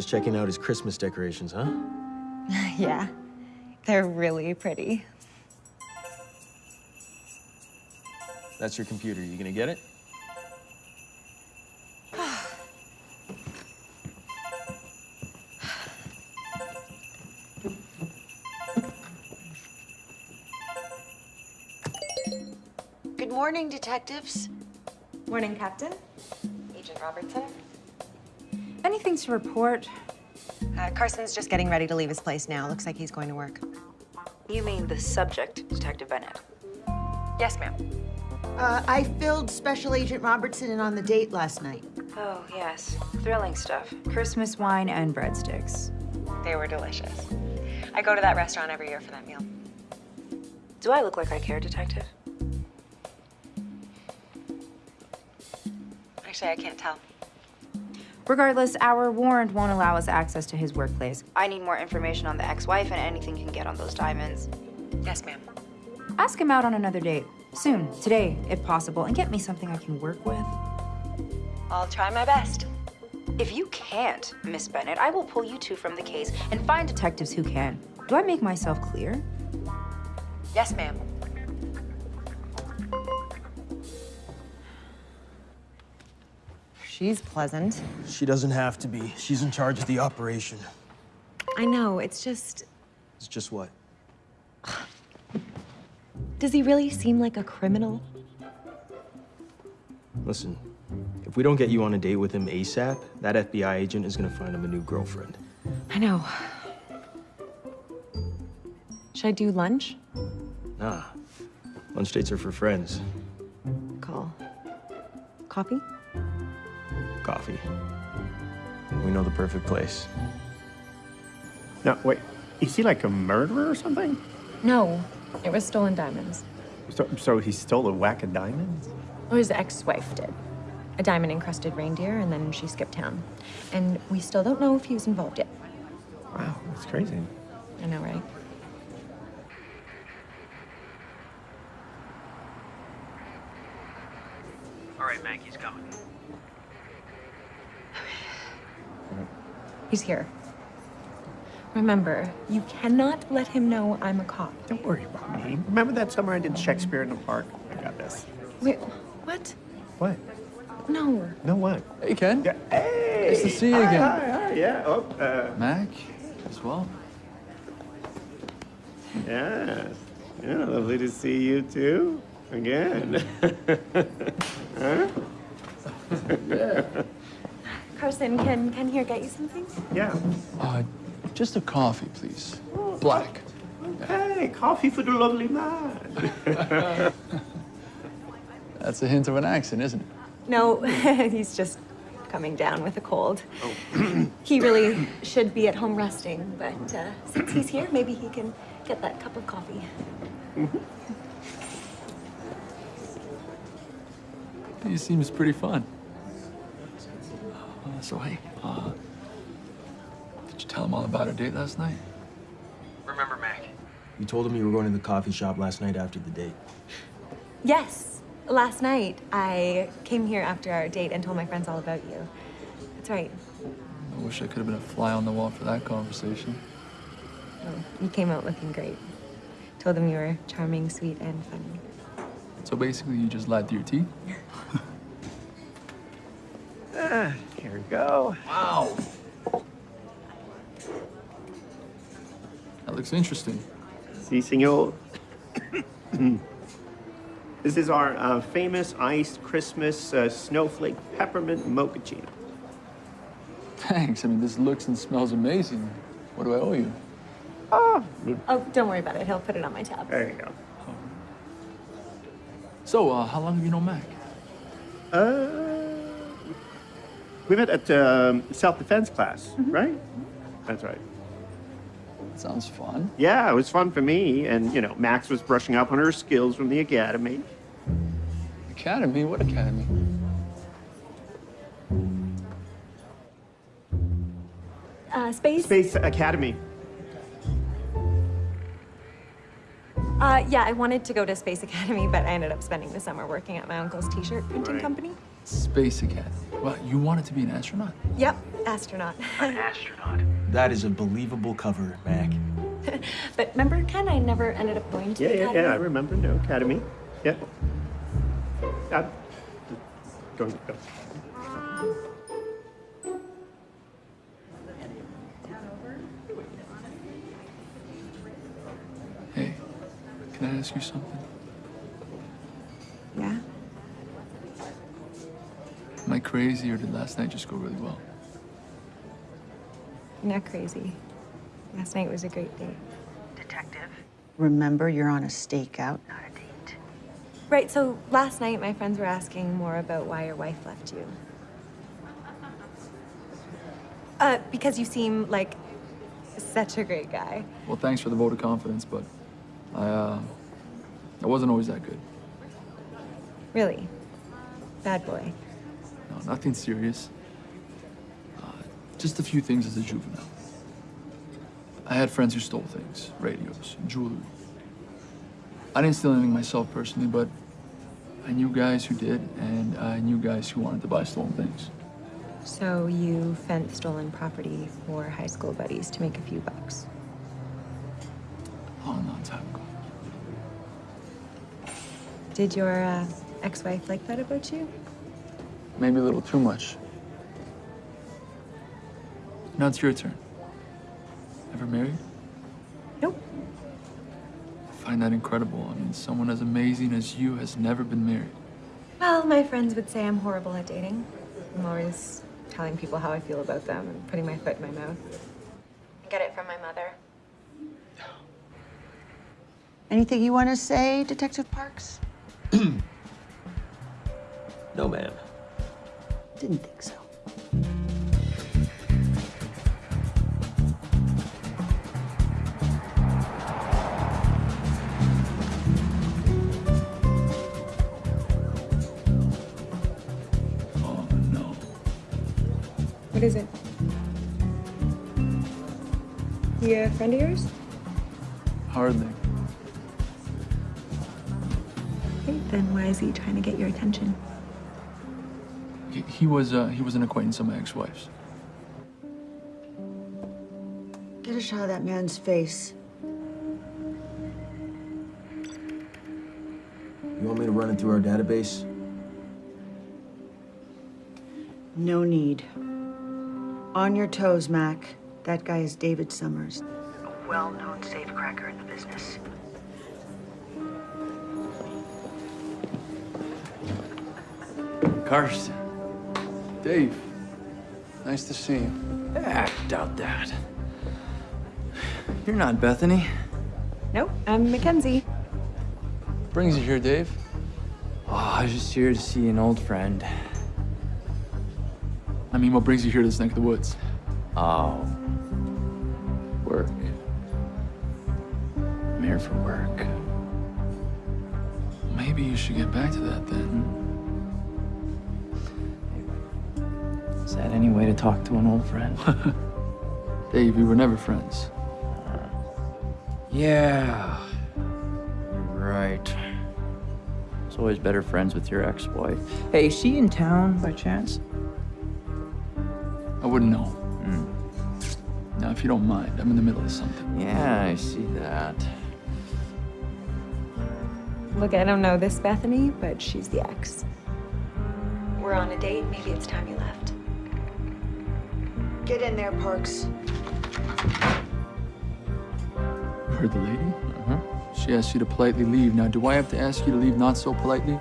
Just checking out his Christmas decorations, huh? yeah, they're really pretty. That's your computer. You gonna get it? Good morning, detectives. Morning, Captain. Agent Robertson. Anything to report? Uh, Carson's just getting ready to leave his place now. Looks like he's going to work. You mean the subject, Detective Bennett? Yes, ma'am. Uh, I filled Special Agent Robertson in on the date last night. Oh, yes. Thrilling stuff. Christmas wine and breadsticks. They were delicious. I go to that restaurant every year for that meal. Do I look like I care, Detective? Actually, I can't tell. Regardless, our warrant won't allow us access to his workplace. I need more information on the ex-wife and anything you can get on those diamonds. Yes, ma'am. Ask him out on another date. Soon, today, if possible, and get me something I can work with. I'll try my best. If you can't, Miss Bennett, I will pull you two from the case and find detectives who can. Do I make myself clear? Yes, ma'am. She's pleasant. She doesn't have to be. She's in charge of the operation. I know, it's just. It's just what? Does he really seem like a criminal? Listen, if we don't get you on a date with him ASAP, that FBI agent is gonna find him a new girlfriend. I know. Should I do lunch? Nah. Lunch dates are for friends. Call. Coffee? Coffee. We know the perfect place. No, wait. Is he like a murderer or something? No, it was stolen diamonds. So, so he stole a whack of diamonds? Or his ex-wife did. A diamond-encrusted reindeer, and then she skipped town. And we still don't know if he was involved yet. Wow, that's crazy. I know, right? All right, Maggie's coming. He's here. Remember, you cannot let him know I'm a cop. Don't worry about me. Remember that summer I did Shakespeare in the Park? I got this. Wait, what? What? No. No what? Hey, Ken. Yeah. Hey! Nice to see you Hi, again. Hi, hi, yeah. Oh, uh, Mac, as well. yeah. Yeah, lovely to see you too. Again. huh? Carson, can Ken here get you something? Yeah. Uh, just a coffee, please. Black. Hey, coffee for the lovely man. That's a hint of an accent, isn't it? No, he's just coming down with a cold. he really should be at home resting, but uh, since he's here, maybe he can get that cup of coffee. He seems pretty fun. Uh, so, hey, uh, did you tell him all about our date last night? Remember, Mac? You told him you were going to the coffee shop last night after the date. Yes, last night I came here after our date and told my friends all about you. That's right. I wish I could have been a fly on the wall for that conversation. Oh, you came out looking great. Told them you were charming, sweet, and funny. So basically, you just lied through your teeth? ah, here we go. Wow. That looks interesting. Si, senor. this is our uh, famous iced Christmas uh, snowflake peppermint mochaccino. Thanks. I mean, this looks and smells amazing. What do I owe you? Oh, Oh, don't worry about it. He'll put it on my tab. there you go. So, uh, how long have you known Mac? Uh, we met at um, self-defense class, right? That's right. Sounds fun. Yeah, it was fun for me, and you know, Max was brushing up on her skills from the academy. Academy? What academy? Uh, space? Space Academy. Uh, yeah, I wanted to go to Space Academy, but I ended up spending the summer working at my uncle's t-shirt printing Right. company. Space Academy. Well, you wanted to be an astronaut? Yep, astronaut. An astronaut. That is a believable cover, Mac. but remember, Ken, I never ended up going to Yeah, the yeah, academy. yeah. I remember. No academy. Yeah. Uh, go, go. Hey, can I ask you something? Yeah? Am I crazy or did last night just go really well? You're not crazy. Last night was a great date. Detective. Remember, you're on a stakeout, not a date. Right, so last night my friends were asking more about why your wife left you. Uh, because you seem like such a great guy. Well, thanks for the vote of confidence, but I, uh, I wasn't always that good. Really. Bad boy. No, nothing serious. Uh, just a few things as a juvenile. I had friends who stole things, radios, jewelry. I didn't steal anything myself personally, but I knew guys who did, and I knew guys who wanted to buy stolen things. So you fenced stolen property for high school buddies to make a few bucks. Long, long time ago. Did your uh, ex-wife like that about you? Maybe a little too much. Now it's your turn. Ever married? Nope. I find that incredible. I mean, someone as amazing as you has never been married. Well, my friends would say I'm horrible at dating. I'm always telling people how I feel about them and putting my foot in my mouth. I get it from my mother. Anything you want to say, Detective Parks? No, ma'am. Didn't think so. Oh no. What is it? He a uh, friend of yours? Hardly. Okay, then why is he trying to get your attention? He, he was uh, he was an acquaintance of my ex-wife's. Get a shot of that man's face. You want me to run it through our database? No need. On your toes, Mac. That guy is David Summers, a well-known safecracker in the business. Carson. Dave. Nice to see you. I doubt that. You're not Bethany. Nope, I'm Mackenzie. Brings you here, Dave? Oh, I was just here to see an old friend. I mean, what brings you here to this neck of the woods? Oh. Work. I'm here for work. Maybe you should get back to that then. Is that any way to talk to an old friend? Dave, we were never friends. yeah. You're right. It's always better friends with your ex-wife. Hey, is she in town by chance? I wouldn't know. Hmm. Now, if you don't mind, I'm in the middle of something. Yeah, I see that. Look, I don't know this Bethany, but she's the ex. We're on a date. Maybe it's time you left. Get in there, Parks. Heard the lady? Uh-huh. She asked you to politely leave. Now, do I have to ask you to leave not so politely?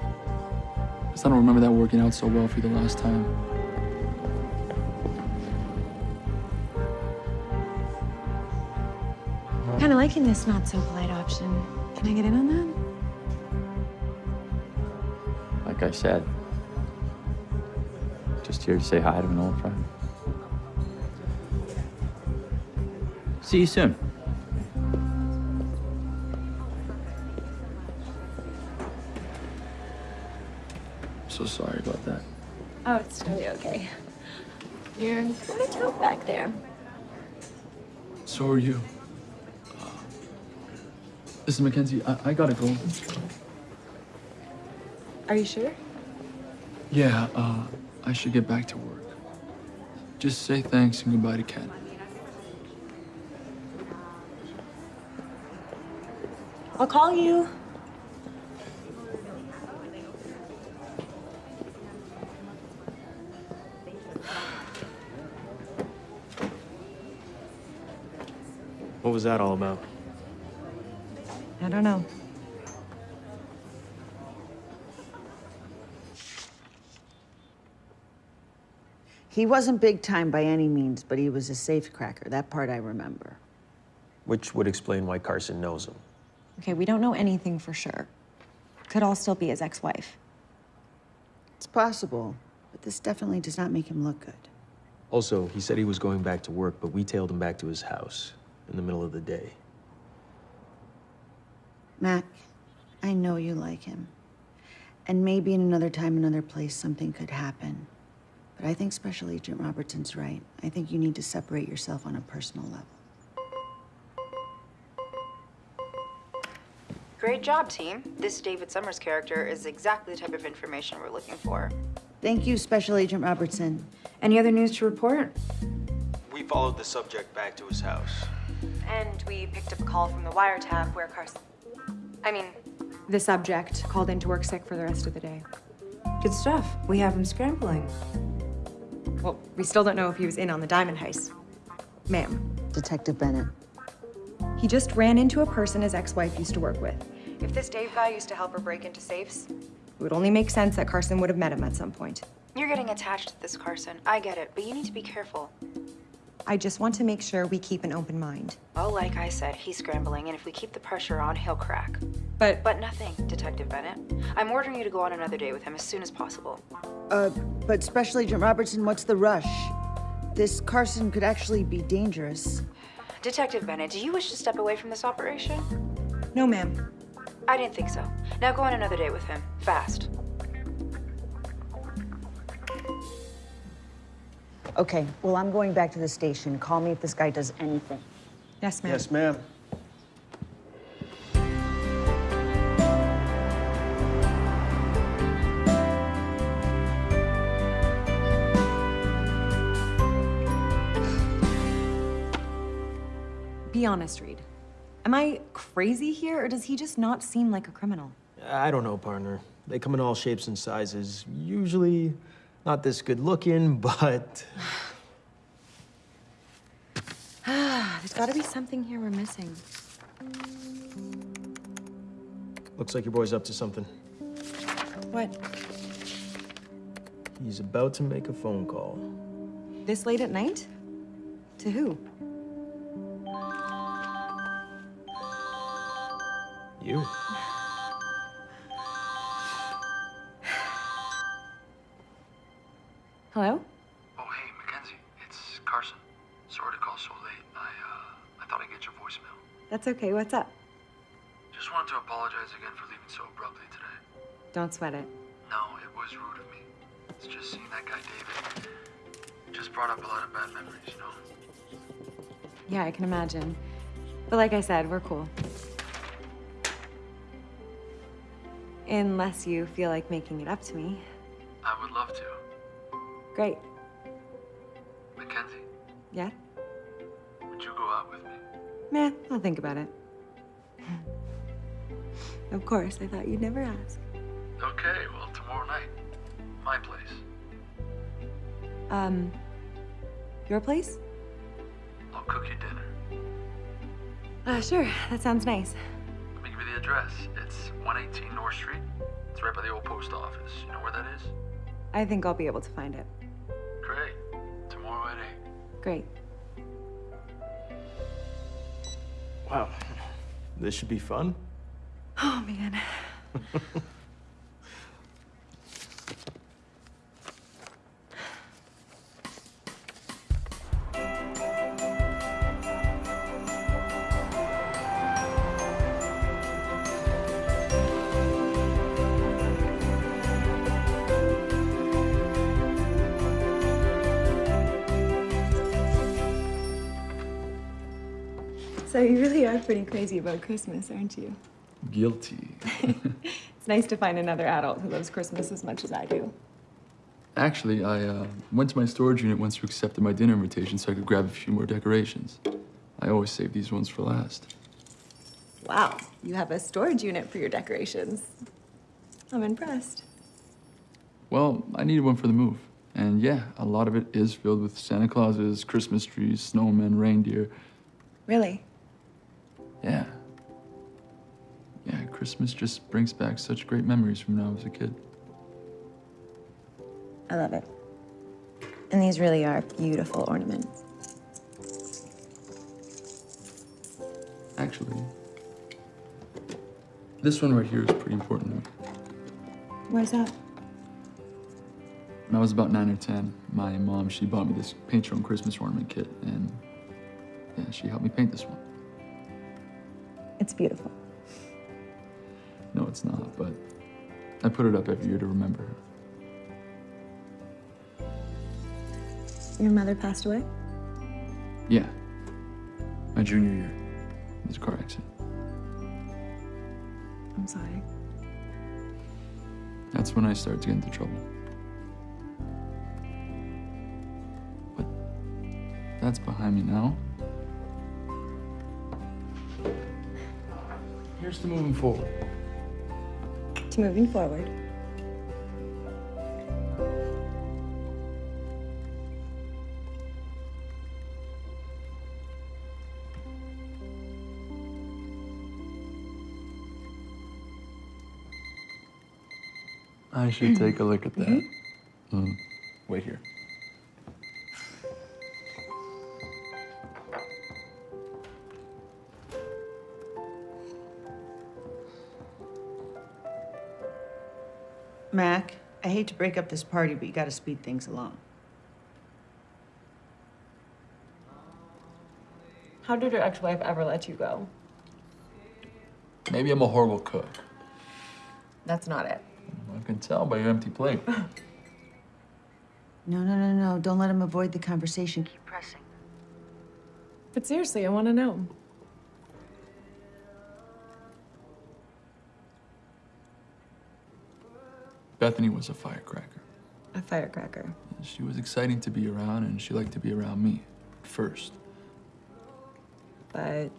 Because I don't remember that working out so well for you the last time. Kind of liking this not so polite option. Can I get in on that? Like I said, just here to say hi to an old friend. See you soon. So sorry about that. Oh, it's totally okay. You're kind of tough back there. So are you. Uh, Listen, Mackenzie, I, I gotta go. Are you sure? Yeah, uh, I should get back to work. Just say thanks and goodbye to Ken. I'll call you. What was that all about? I don't know. He wasn't big time by any means, but he was a safecracker. That part I remember. Which would explain why Carson knows him. Okay, we don't know anything for sure. Could all still be his ex-wife. It's possible, but this definitely does not make him look good. Also, he said he was going back to work, but we tailed him back to his house in the middle of the day. Mac, I know you like him. And maybe in another time, another place, something could happen. But I think Special Agent Robertson's right. I think you need to separate yourself on a personal level. Great job, team. This David Summers character is exactly the type of information we're looking for. Thank you, Special Agent Robertson. Any other news to report? We followed the subject back to his house. And we picked up a call from the wiretap where Carson... I mean, the subject called in to work sick for the rest of the day. Good stuff. We have him scrambling. Well, we still don't know if he was in on the diamond heist. Ma'am, Detective Bennett. He just ran into a person his ex-wife used to work with. If this Dave guy used to help her break into safes, it would only make sense that Carson would have met him at some point. You're getting attached to this, Carson. I get it, but you need to be careful. I just want to make sure we keep an open mind. Well, like I said, he's scrambling, and if we keep the pressure on, he'll crack. But But nothing, Detective Bennett. I'm ordering you to go on another date with him as soon as possible. Uh, but Special Agent Robertson, what's the rush? This Carson could actually be dangerous. Detective Bennett, do you wish to step away from this operation? No, ma'am. I didn't think so. Now go on another date with him. Fast. Okay, well, I'm going back to the station. Call me if this guy does anything. Yes, ma'am. Yes, ma'am. Be honest, Reed. Am I crazy here, or does he just not seem like a criminal? I don't know, partner. They come in all shapes and sizes. Usually not this good looking, but There's gotta be something here we're missing. looks like your boy's up to something. What? He's about to make a phone call. This late at night? To who? You. Hello? Oh, hey, Mackenzie. It's Carson. Sorry to call so late. I, uh, I thought I'd get your voicemail. That's okay. What's up? Just wanted to apologize again for leaving so abruptly today. Don't sweat it. No, it was rude of me. It's just seeing that guy David. Just brought up a lot of bad memories, you know? Yeah, I can imagine. But like I said, we're cool. Unless you feel like making it up to me. I would love to. Great. Mackenzie, Yeah? would you go out with me? Meh, I'll think about it. of course, I thought you'd never ask. Okay, well, tomorrow night. My place. Um, your place? I'll cook you dinner. Uh, sure. That sounds nice. Address. It's 118 North Street. It's right by the old post office. You know where that is? I think I'll be able to find it. Great. Tomorrow at 8. Great. Wow. This should be fun. Oh, man. pretty crazy about Christmas, aren't you? Guilty. It's nice to find another adult who loves Christmas as much as I do. Actually, I uh, went to my storage unit once you accepted my dinner invitation so I could grab a few more decorations. I always save these ones for last. Wow, you have a storage unit for your decorations. I'm impressed. Well, I needed one for the move. And yeah, a lot of it is filled with Santa Clauses, Christmas trees, snowmen, reindeer. Really? Yeah. Yeah, Christmas just brings back such great memories from when I was a kid. I love it. And these really are beautiful ornaments. Actually, this one right here is pretty important to me. Where's that? When I was about nine or ten, my mom, she bought me this paint your own Christmas ornament kit, and yeah, she helped me paint this one. It's beautiful. No, it's not, but I put it up every year to remember her. Your mother passed away? Yeah, my junior year. It was a car accident. I'm sorry. That's when I started to get into trouble. But that's behind me now. Here's to moving forward. To moving forward. I should take a look at that. Mm. Wait here. Hate to break up this party, but you gotta speed things along. How did your ex-wife ever let you go? Maybe I'm a horrible cook. That's not it. I can tell by your empty plate. No, no, no, no. Don't let him avoid the conversation. Keep pressing. But seriously, I want to know. Bethany was a firecracker. A firecracker. She was exciting to be around, and she liked to be around me first. But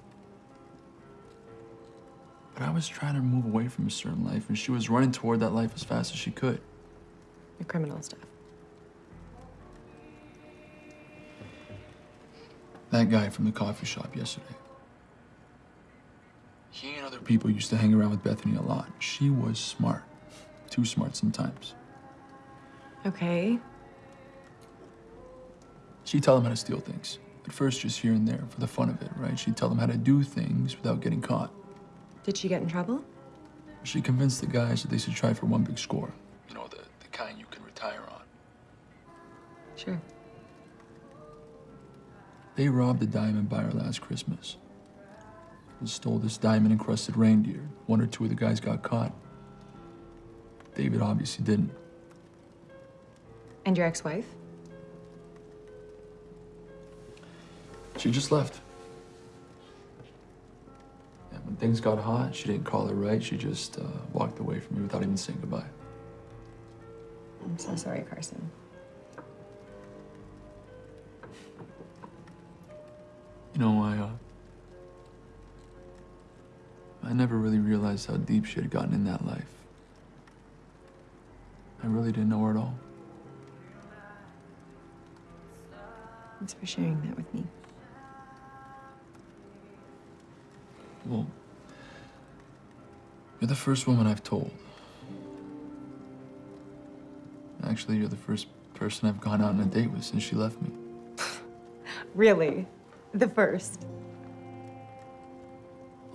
But I was trying to move away from a certain life, and she was running toward that life as fast as she could. the criminal stuff. That guy from the coffee shop yesterday. He and other people used to hang around with Bethany a lot. She was smart. Too smart sometimes. Okay. She'd tell them how to steal things. At first, just here and there for the fun of it, right? She'd tell them how to do things without getting caught. Did she get in trouble? She convinced the guys that they should try for one big score. You know, the, the kind you can retire on. Sure. They robbed a diamond buyer last Christmas. And stole this diamond encrusted reindeer. One or two of the guys got caught. David obviously didn't. And your ex-wife? She just left. And when things got hot, she didn't call it right. She just uh, walked away from me without even saying goodbye. I'm so sorry, Carson. You know, I, uh, I never really realized how deep she had gotten in that life. I really didn't know her at all. Thanks for sharing that with me. Well, you're the first woman I've told. Actually, you're the first person I've gone out on a date with since she left me. Really? The first?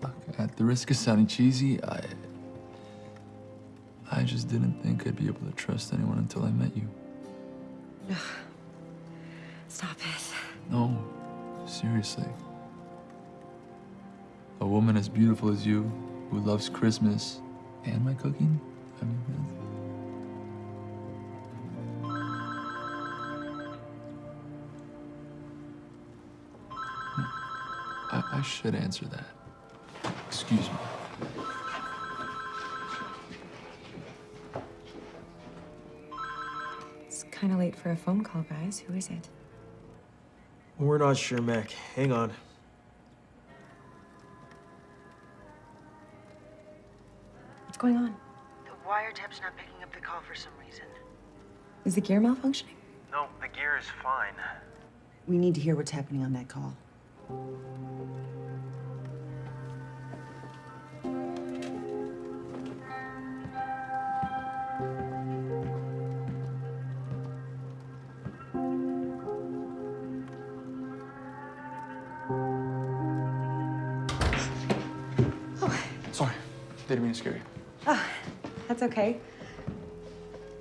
Look, At the risk of sounding cheesy, I. I just didn't think I'd be able to trust anyone until I met you. No. Stop it. No, seriously. A woman as beautiful as you, who loves Christmas and my cooking? I mean, that's- hmm. I, I should answer that. Excuse me. Kind of late for a phone call, guys. Who is it? We're not sure, Mac. Hang on. What's going on? The wiretap's not picking up the call for some reason. Is the gear malfunctioning? No, the gear is fine. We need to hear what's happening on that call. Okay.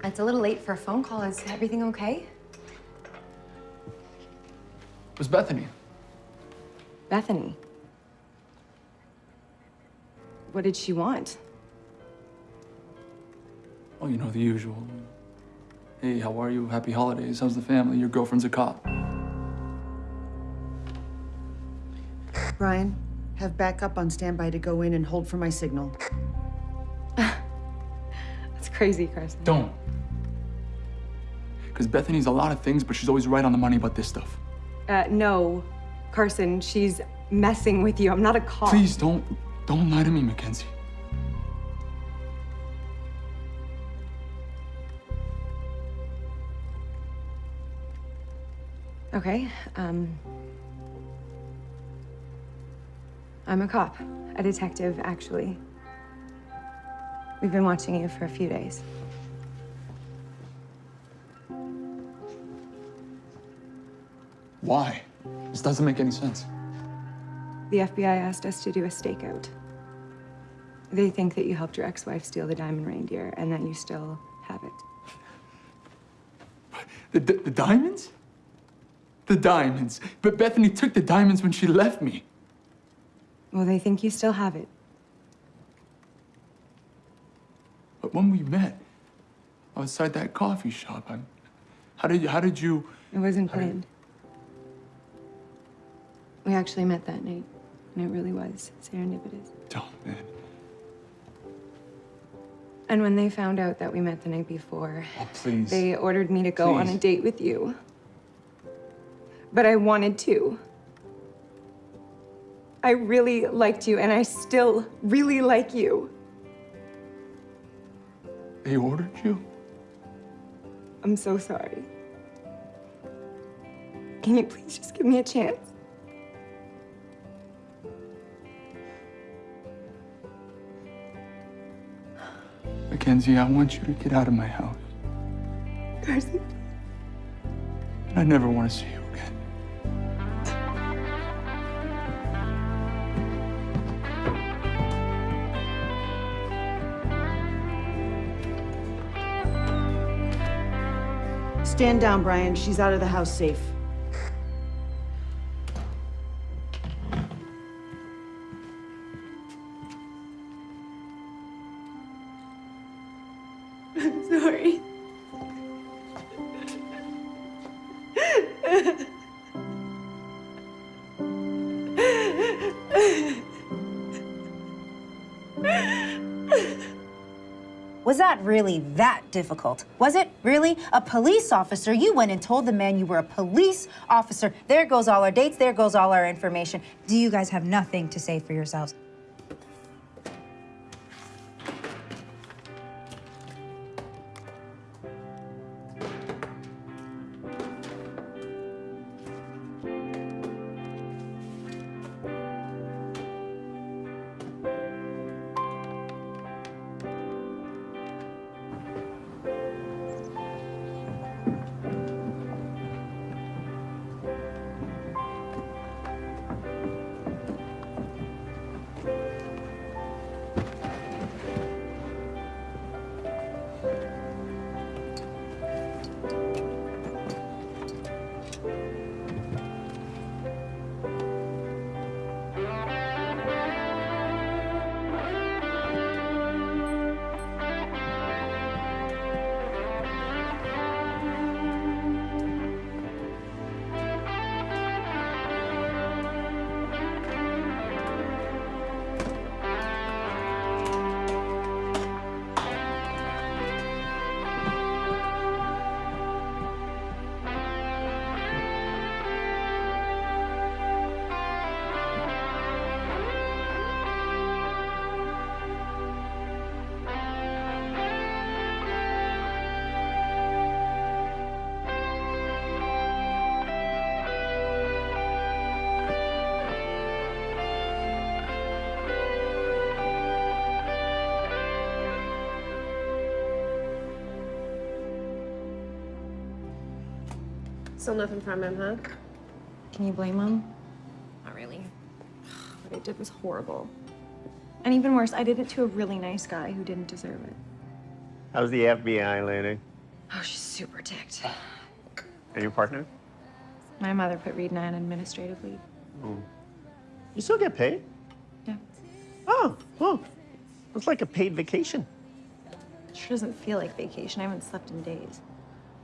It's a little late for a phone call. Is everything okay? It was Bethany. Bethany. What did she want? Oh, you know, the usual. Hey, how are you? Happy holidays. How's the family? Your girlfriend's a cop. Brian, have backup on standby to go in and hold for my signal. Crazy, Carson. Don't. Because Bethany's a lot of things, but she's always right on the money about this stuff. Uh, no, Carson, she's messing with you. I'm not a cop. Please don't, don't lie to me, Mackenzie. Okay, um. I'm a cop, a detective, actually. We've been watching you for a few days. Why? This doesn't make any sense. The FBI asked us to do a stakeout. They think that you helped your ex wife steal the diamond reindeer and that you still have it. The, the, the diamonds? The diamonds. But Bethany took the diamonds when she left me. Well, they think you still have it. But when we met, outside that coffee shop, I'm, how did you how did you? It wasn't planned. We actually met that night, and it really was serendipitous. Oh man, And when they found out that we met the night before, oh please. they ordered me to go on a date with you. But I wanted to. I really liked you, and I still really like you. They ordered you? I'm so sorry. Can you please just give me a chance? Mackenzie, I want you to get out of my house. Darcy. I never want to see you Stand down, Brian. She's out of the house safe. Really that difficult? Was it really? A police officer? You went and told the man you were a police officer. There goes all our dates, there goes all our information. Do you guys have nothing to say for yourselves? Still nothing from him, huh? Can you blame him? Not really. What I did was horrible. And even worse, I did it to a really nice guy who didn't deserve it. How's the FBI landing? Oh, she's super ticked. And your partner? My mother put Reed and I on administrative leave. Oh. You still get paid? Yeah. Oh, well, It's like a paid vacation. Sure doesn't feel like vacation. I haven't slept in days.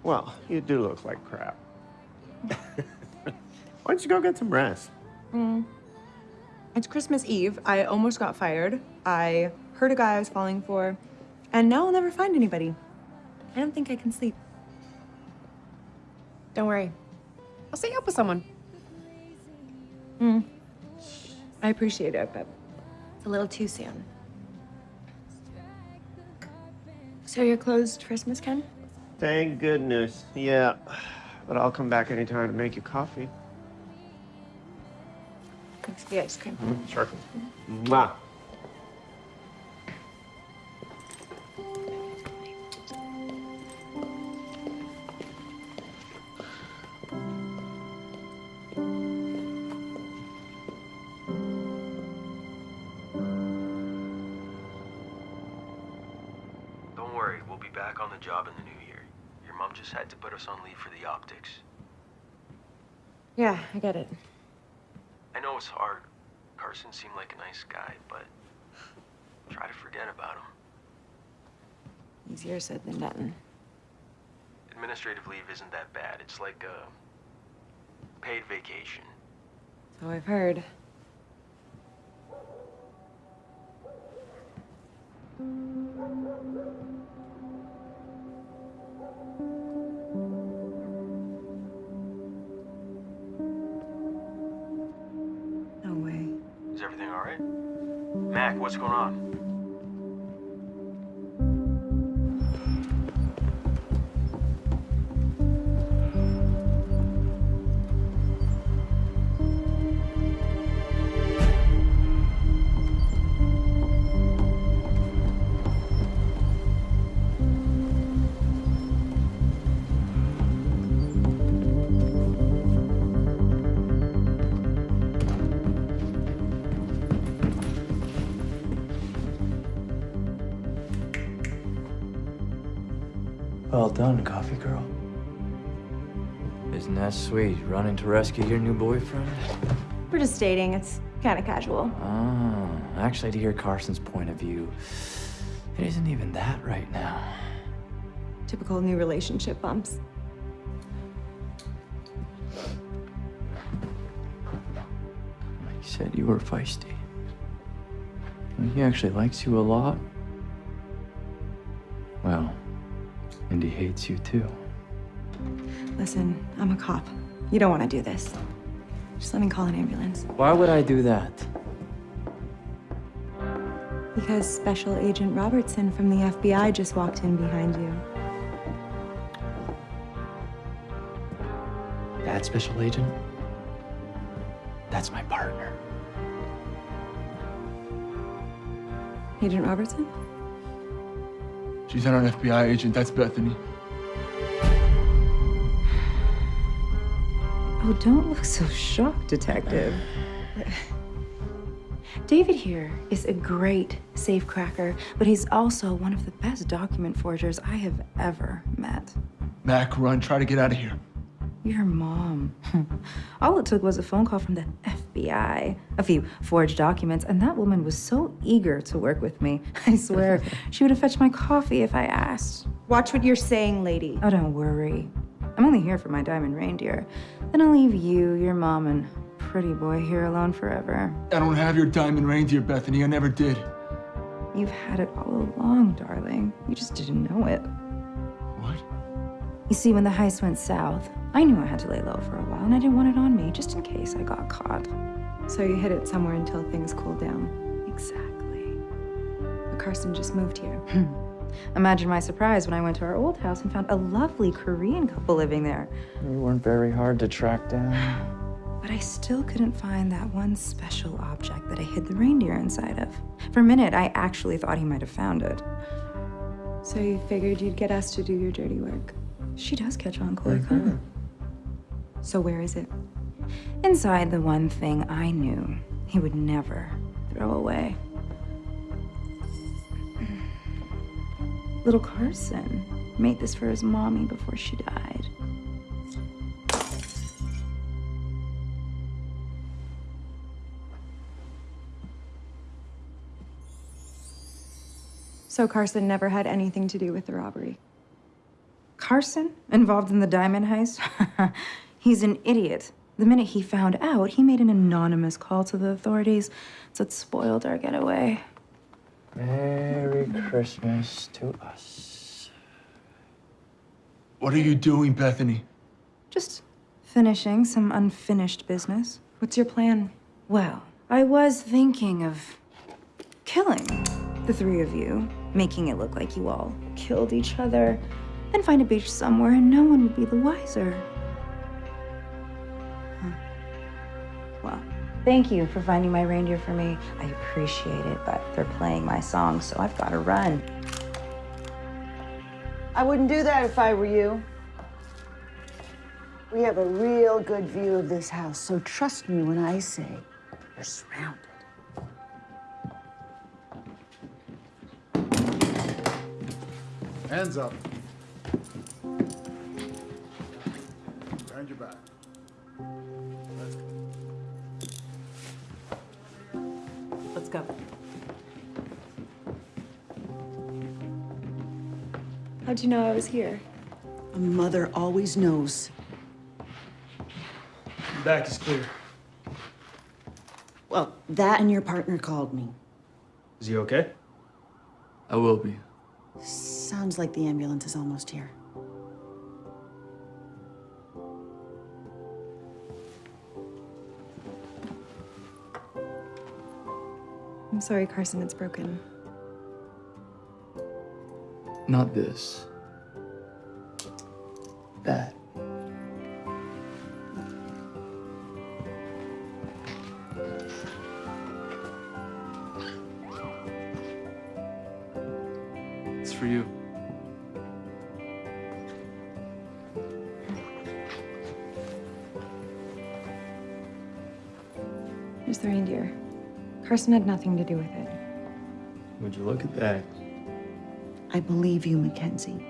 Well, you do look like crap. Why don't you go get some rest? Mm. It's Christmas Eve. I almost got fired. I heard a guy I was falling for, and now I'll never find anybody. I don't think I can sleep. Don't worry. I'll set you up with someone. Mm. I appreciate it, but it's a little too soon. So you're closed Christmas, Ken? Thank goodness. Yeah. But I'll come back anytime to make you coffee. Thanks for the ice cream. Mm-hmm. Sure. Mwah. I get it. I know it's hard. Carson seemed like a nice guy, but try to forget about him. Easier said than done. Administrative leave isn't that bad. It's like a paid vacation. So I've heard. What's going on? Done, coffee girl. Isn't that sweet, running to rescue your new boyfriend? We're just dating. It's kind of casual. Oh, actually, to hear Carson's point of view, it isn't even that right now. Typical new relationship bumps. He said you were feisty. And he actually likes you a lot. Hates you too. Listen, I'm a cop. You don't want to do this. Just let me call an ambulance. Why would I do that? Because Special Agent Robertson from the FBI just walked in behind you. That special agent? That's my partner. Agent Robertson? She's not an FBI agent. That's Bethany. Oh, don't look so shocked, Detective. David here is a great safecracker, but he's also one of the best document forgers I have ever met. Mac, run. Try to get out of here. Your mom. All it took was a phone call from the FBI, a few forged documents, and that woman was so eager to work with me. I swear, she would have fetched my coffee if I asked. Watch what you're saying, lady. Oh, don't worry. I'm only here for my diamond reindeer. Then I'll leave you, your mom, and pretty boy here alone forever. I don't have your diamond reindeer, Bethany. I never did. You've had it all along, darling. You just didn't know it. What? You see, when the heist went south, I knew I had to lay low for a while, and I didn't want it on me, just in case I got caught. So you hid it somewhere until things cooled down. Exactly. But Carson just moved here. Imagine my surprise when I went to our old house and found a lovely Korean couple living there. You weren't very hard to track down. But I still couldn't find that one special object that I hid the reindeer inside of. For a minute, I actually thought he might have found it. So you figured you'd get us to do your dirty work. She does catch on quick, huh? Mm-hmm. So where is it? Inside the one thing I knew he would never throw away. Little Carson made this for his mommy before she died. So Carson never had anything to do with the robbery. Carson, involved in the diamond heist? He's an idiot. The minute he found out, he made an anonymous call to the authorities, so it spoiled our getaway. Merry Christmas to us. What are you doing, Bethany? Just finishing some unfinished business. What's your plan? Well, I was thinking of killing the three of you, making it look like you all killed each other, then find a beach somewhere and no one would be the wiser. Huh. Well, thank you for finding my reindeer for me. I appreciate it, but they're playing my song, so I've got to run. I wouldn't do that if I were you. We have a real good view of this house, so trust me when I say you're surrounded. Hands up. Behind your back. Go. How'd you know I was here? A mother always knows. Back is clear. Well, that and your partner called me. Is he okay? I will be. Sounds like the ambulance is almost here. I'm sorry, Carson, it's broken. Not this. Carson had nothing to do with it. Would you look at that? I believe you, Mackenzie.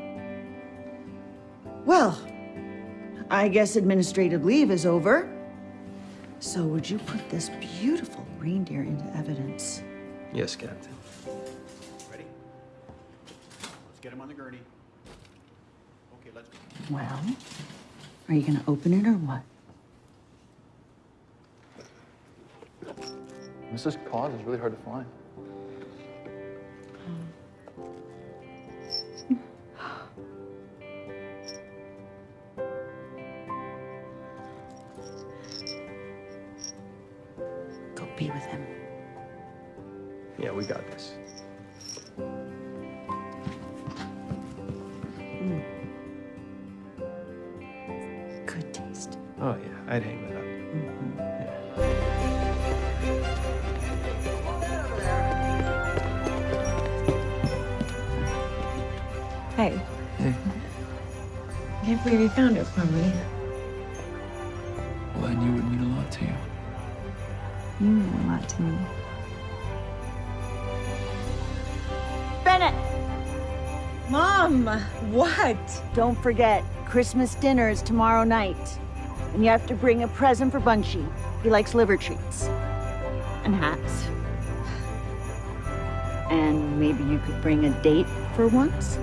Well, I guess administrative leave is over. So would you put this beautiful reindeer into evidence? Yes, Captain. Ready? Let's get him on the gurney. Okay, let's go. Well, are you gonna open it or what? Mrs. Claus is really hard to find. Don't forget, Christmas dinner is tomorrow night. And you have to bring a present for Bunchy. He likes liver treats. And hats. And maybe you could bring a date for once?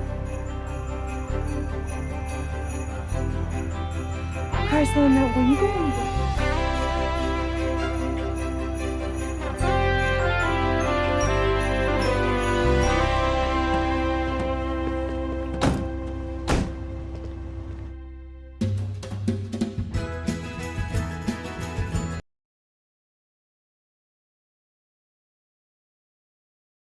Carson, were you going